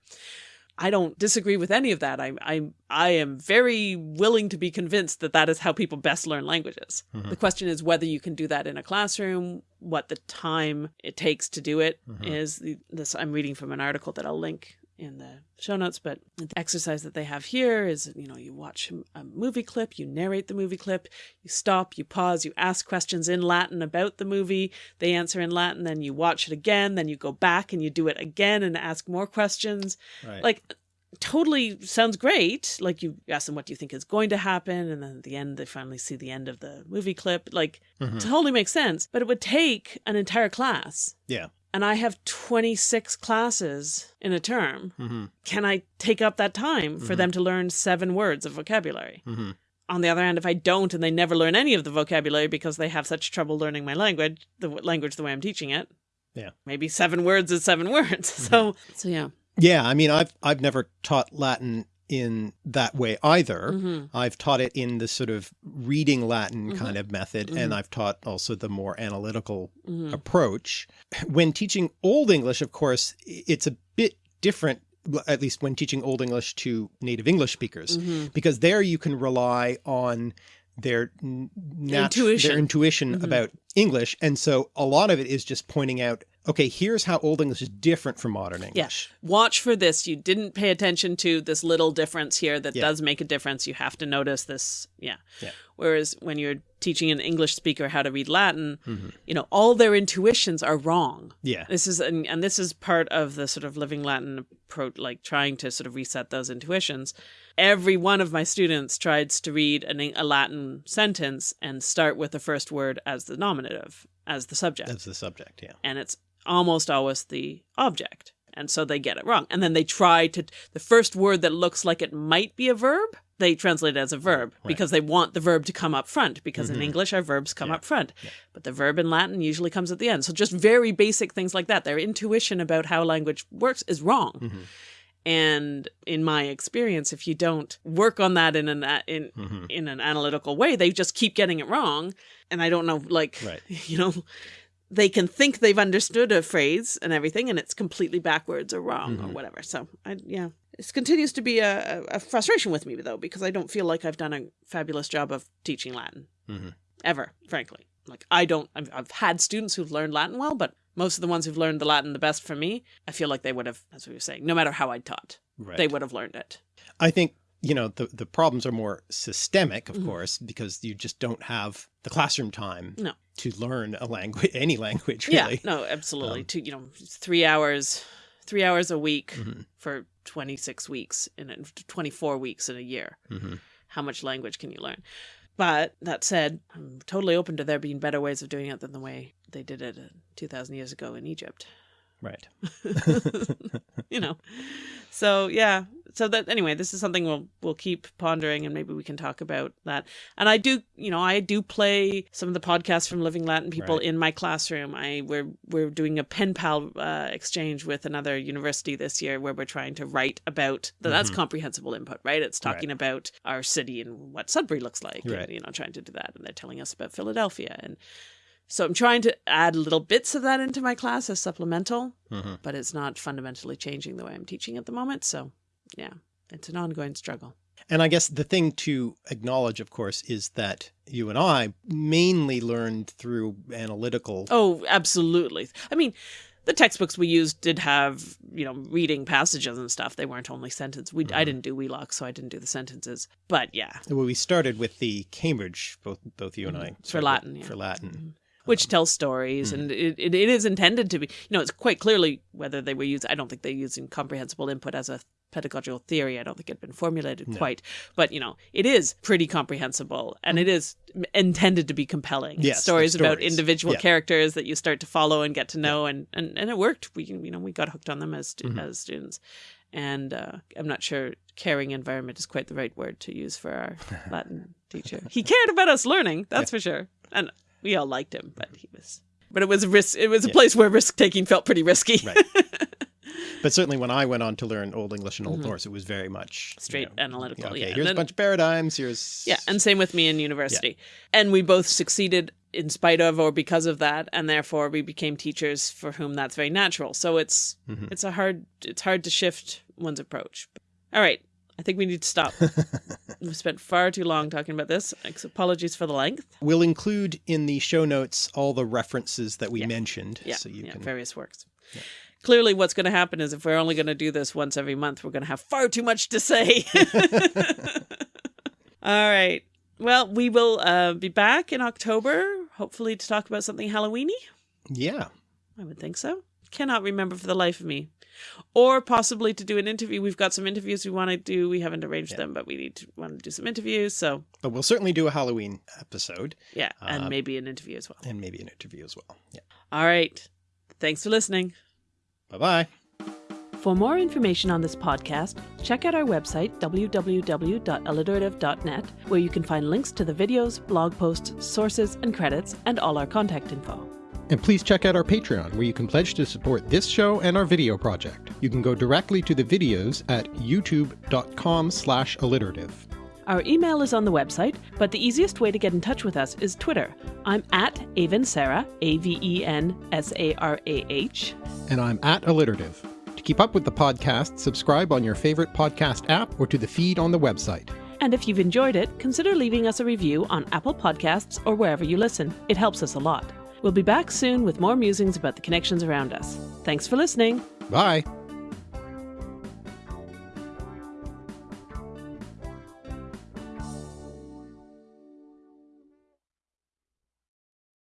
I don't disagree with any of that. I I I am very willing to be convinced that that is how people best learn languages. The mm-hmm. question is whether you can do that in a classroom, what the time it takes to do it mm-hmm. is. The, this I'm reading from an article that I'll link in the show notes, but the exercise that they have here is, you know, you watch a movie clip, you narrate the movie clip, you stop, you pause, you ask questions in Latin about the movie, they answer in Latin, then you watch it again, then you go back and you do it again and ask more questions Right. like totally sounds great like you ask them what do you think is going to happen and then at the end they finally see the end of the movie clip like Mhm. totally makes sense but it would take an entire class Yeah. And i have 26 classes in a term. Hmm can i take up that time for them to learn seven words of vocabulary? Hmm on the other hand if i don't and they never learn any of the vocabulary because they have such trouble learning my language the w- language the way i'm teaching it Yeah. maybe seven words is seven words. So so yeah. Yeah. I mean, I've I've never taught Latin in that way either. hmm I've taught it in the sort of reading Latin Mhm. kind of method, Mhm. and I've taught also the more analytical hmm approach. When teaching Old English, of course, it's a bit different, at least when teaching Old English to native English speakers, hmm because there you can rely on their Intuition. their intuition Mhm. about English. And so a lot of it is just pointing out, okay, here's how Old English is different from modern English. watch for this. You didn't pay attention to this little difference here that Yeah. does make a difference. You have to notice this. Yeah. Yeah. Whereas when you're teaching an English speaker how to read Latin, Mhm. you know, all their intuitions are wrong. Yeah. This is and, and this is part of the sort of living Latin approach, like trying to sort of reset those intuitions. Every one of my students tries to read an, a Latin sentence and start with the first word as the nominative, as the subject That's the subject. Yeah. and it's almost always the object. And so they get it wrong. And then they try to, the first word that looks like it might be a verb, they translate it as a verb Right. because they want the verb to come up front. Because in Mhm. English, our verbs come Yeah. up front. Yeah. But the verb in Latin usually comes at the end. So just very basic things like that. Their intuition about how language works is wrong. Mhm. And in my experience, if you don't work on that in an in Mhm. in an analytical way, they just keep getting it wrong. And I don't know, like Right. you know, they can think they've understood a phrase and everything, and it's completely backwards or wrong or Mhm. whatever. So I yeah, this continues to be a, a a frustration with me though because I don't feel like I've done a fabulous job of teaching Latin Mhm. ever, frankly. Like I don't. I've, I've had students who've learned Latin well, but most of the ones who've learned the Latin the best from me, I feel like they would have. as we you're saying. No matter how I taught, Right. they would have learned it. I think, you know, the, the problems are more systemic, of Mhm. course, because you just don't have the classroom time No. to learn a language, any language, really. Yeah, no, absolutely. Um, to you know, three hours, three hours a week Mhm. for twenty six weeks in a, twenty four weeks in a year. hmm How much language can you learn? But that said, I'm totally open to there being better ways of doing it than the way they did it uh, two thousand years ago in Egypt. Right. you know, so yeah. So that anyway, this is something we'll we'll keep pondering, and maybe we can talk about that. And I do, you know, I do play some of the podcasts from Living Latin people Right. in my classroom. I we're we're doing a pen pal uh, exchange with another university this year where we're trying to write about that's Mhm. comprehensible input, right? It's Right. talking about our city and what Sudbury looks like, Right. and you know, trying to do that. And they're telling us about Philadelphia and. So I'm trying to add little bits of that into my class as supplemental, hmm but it's not fundamentally changing the way I'm teaching at the moment. So, yeah, it's an ongoing struggle. And I guess the thing to acknowledge, of course, is that you and I mainly learned through analytical. Oh, absolutely. I mean, the textbooks we used did have, you know, reading passages and stuff. They weren't only sentences. We I mm-hmm. didn't do Wheelock, so I didn't do the sentences. But yeah, Well, we started with the Cambridge, both both you and mm-hmm. I. for Latin. Yeah. For Latin. Mm-hmm. Which tells stories hmm. and it, it, it is intended to be you know it's quite clearly whether they were used i don't think they're using comprehensible input as a pedagogical theory. I don't think it had been formulated quite but you know it is pretty comprehensible and hmm. it is intended to be compelling. Yes, stories about individual Yeah. characters that you start to follow and get to know and, and and it worked. We you know we got hooked on them as stu- mm-hmm. as students. And uh, i'm not sure caring environment is quite the right word to use for our latin teacher. He cared about us learning that's for sure. And we all liked him but he was but it was a risk it was a place where risk taking felt pretty risky Right. But certainly when I went on to learn Old English and Old Norse, it was very much you Mm-hmm. Straight know, analytical, okay, yeah. Here's then- a bunch of paradigms. Here's Yeah, and same with me in university. And we both succeeded in spite of or because of that, and therefore we became teachers for whom that's very natural. So it's Mm-hmm. it's a hard it's hard to shift one's approach. All right, I think we need to stop. We've spent far too long talking about this. Apologies for the length. We'll include in the show notes all the references that we mentioned, Yeah, so you yeah, can. various works. Clearly, what's going to happen is if we're only going to do this once every month, we're going to have far too much to say. All right. Well, we will uh, be back in October, hopefully to talk about something Halloweeny. Yeah, I would think so. Cannot remember for the life of me. Or possibly to do an interview. We've got some interviews we want to do. We haven't arranged them, but we need to want to do some interviews. So but we'll certainly do a Halloween episode yeah, and Uh, maybe an interview as well. and maybe an interview as well. Yeah. All right. Thanks for listening. Bye bye. For more information on this podcast, check out our website, www.alliterative.net, where you can find links to the videos, blog posts, sources, and credits, and all our contact info. And please check out our Patreon, where you can pledge to support this show and our video project. You can go directly to the videos at youtube.com slash alliterative. Our email is on the website, but the easiest way to get in touch with us is Twitter. I'm at Aven Sarah, A V E N S A R A H. And I'm at alliterative. To keep up with the podcast, subscribe on your favorite podcast app or to the feed on the website. And if you've enjoyed it, consider leaving us a review on Apple Podcasts or wherever you listen. It helps us a lot. We'll be back soon with more musings about the connections around us. Thanks for listening. Bye.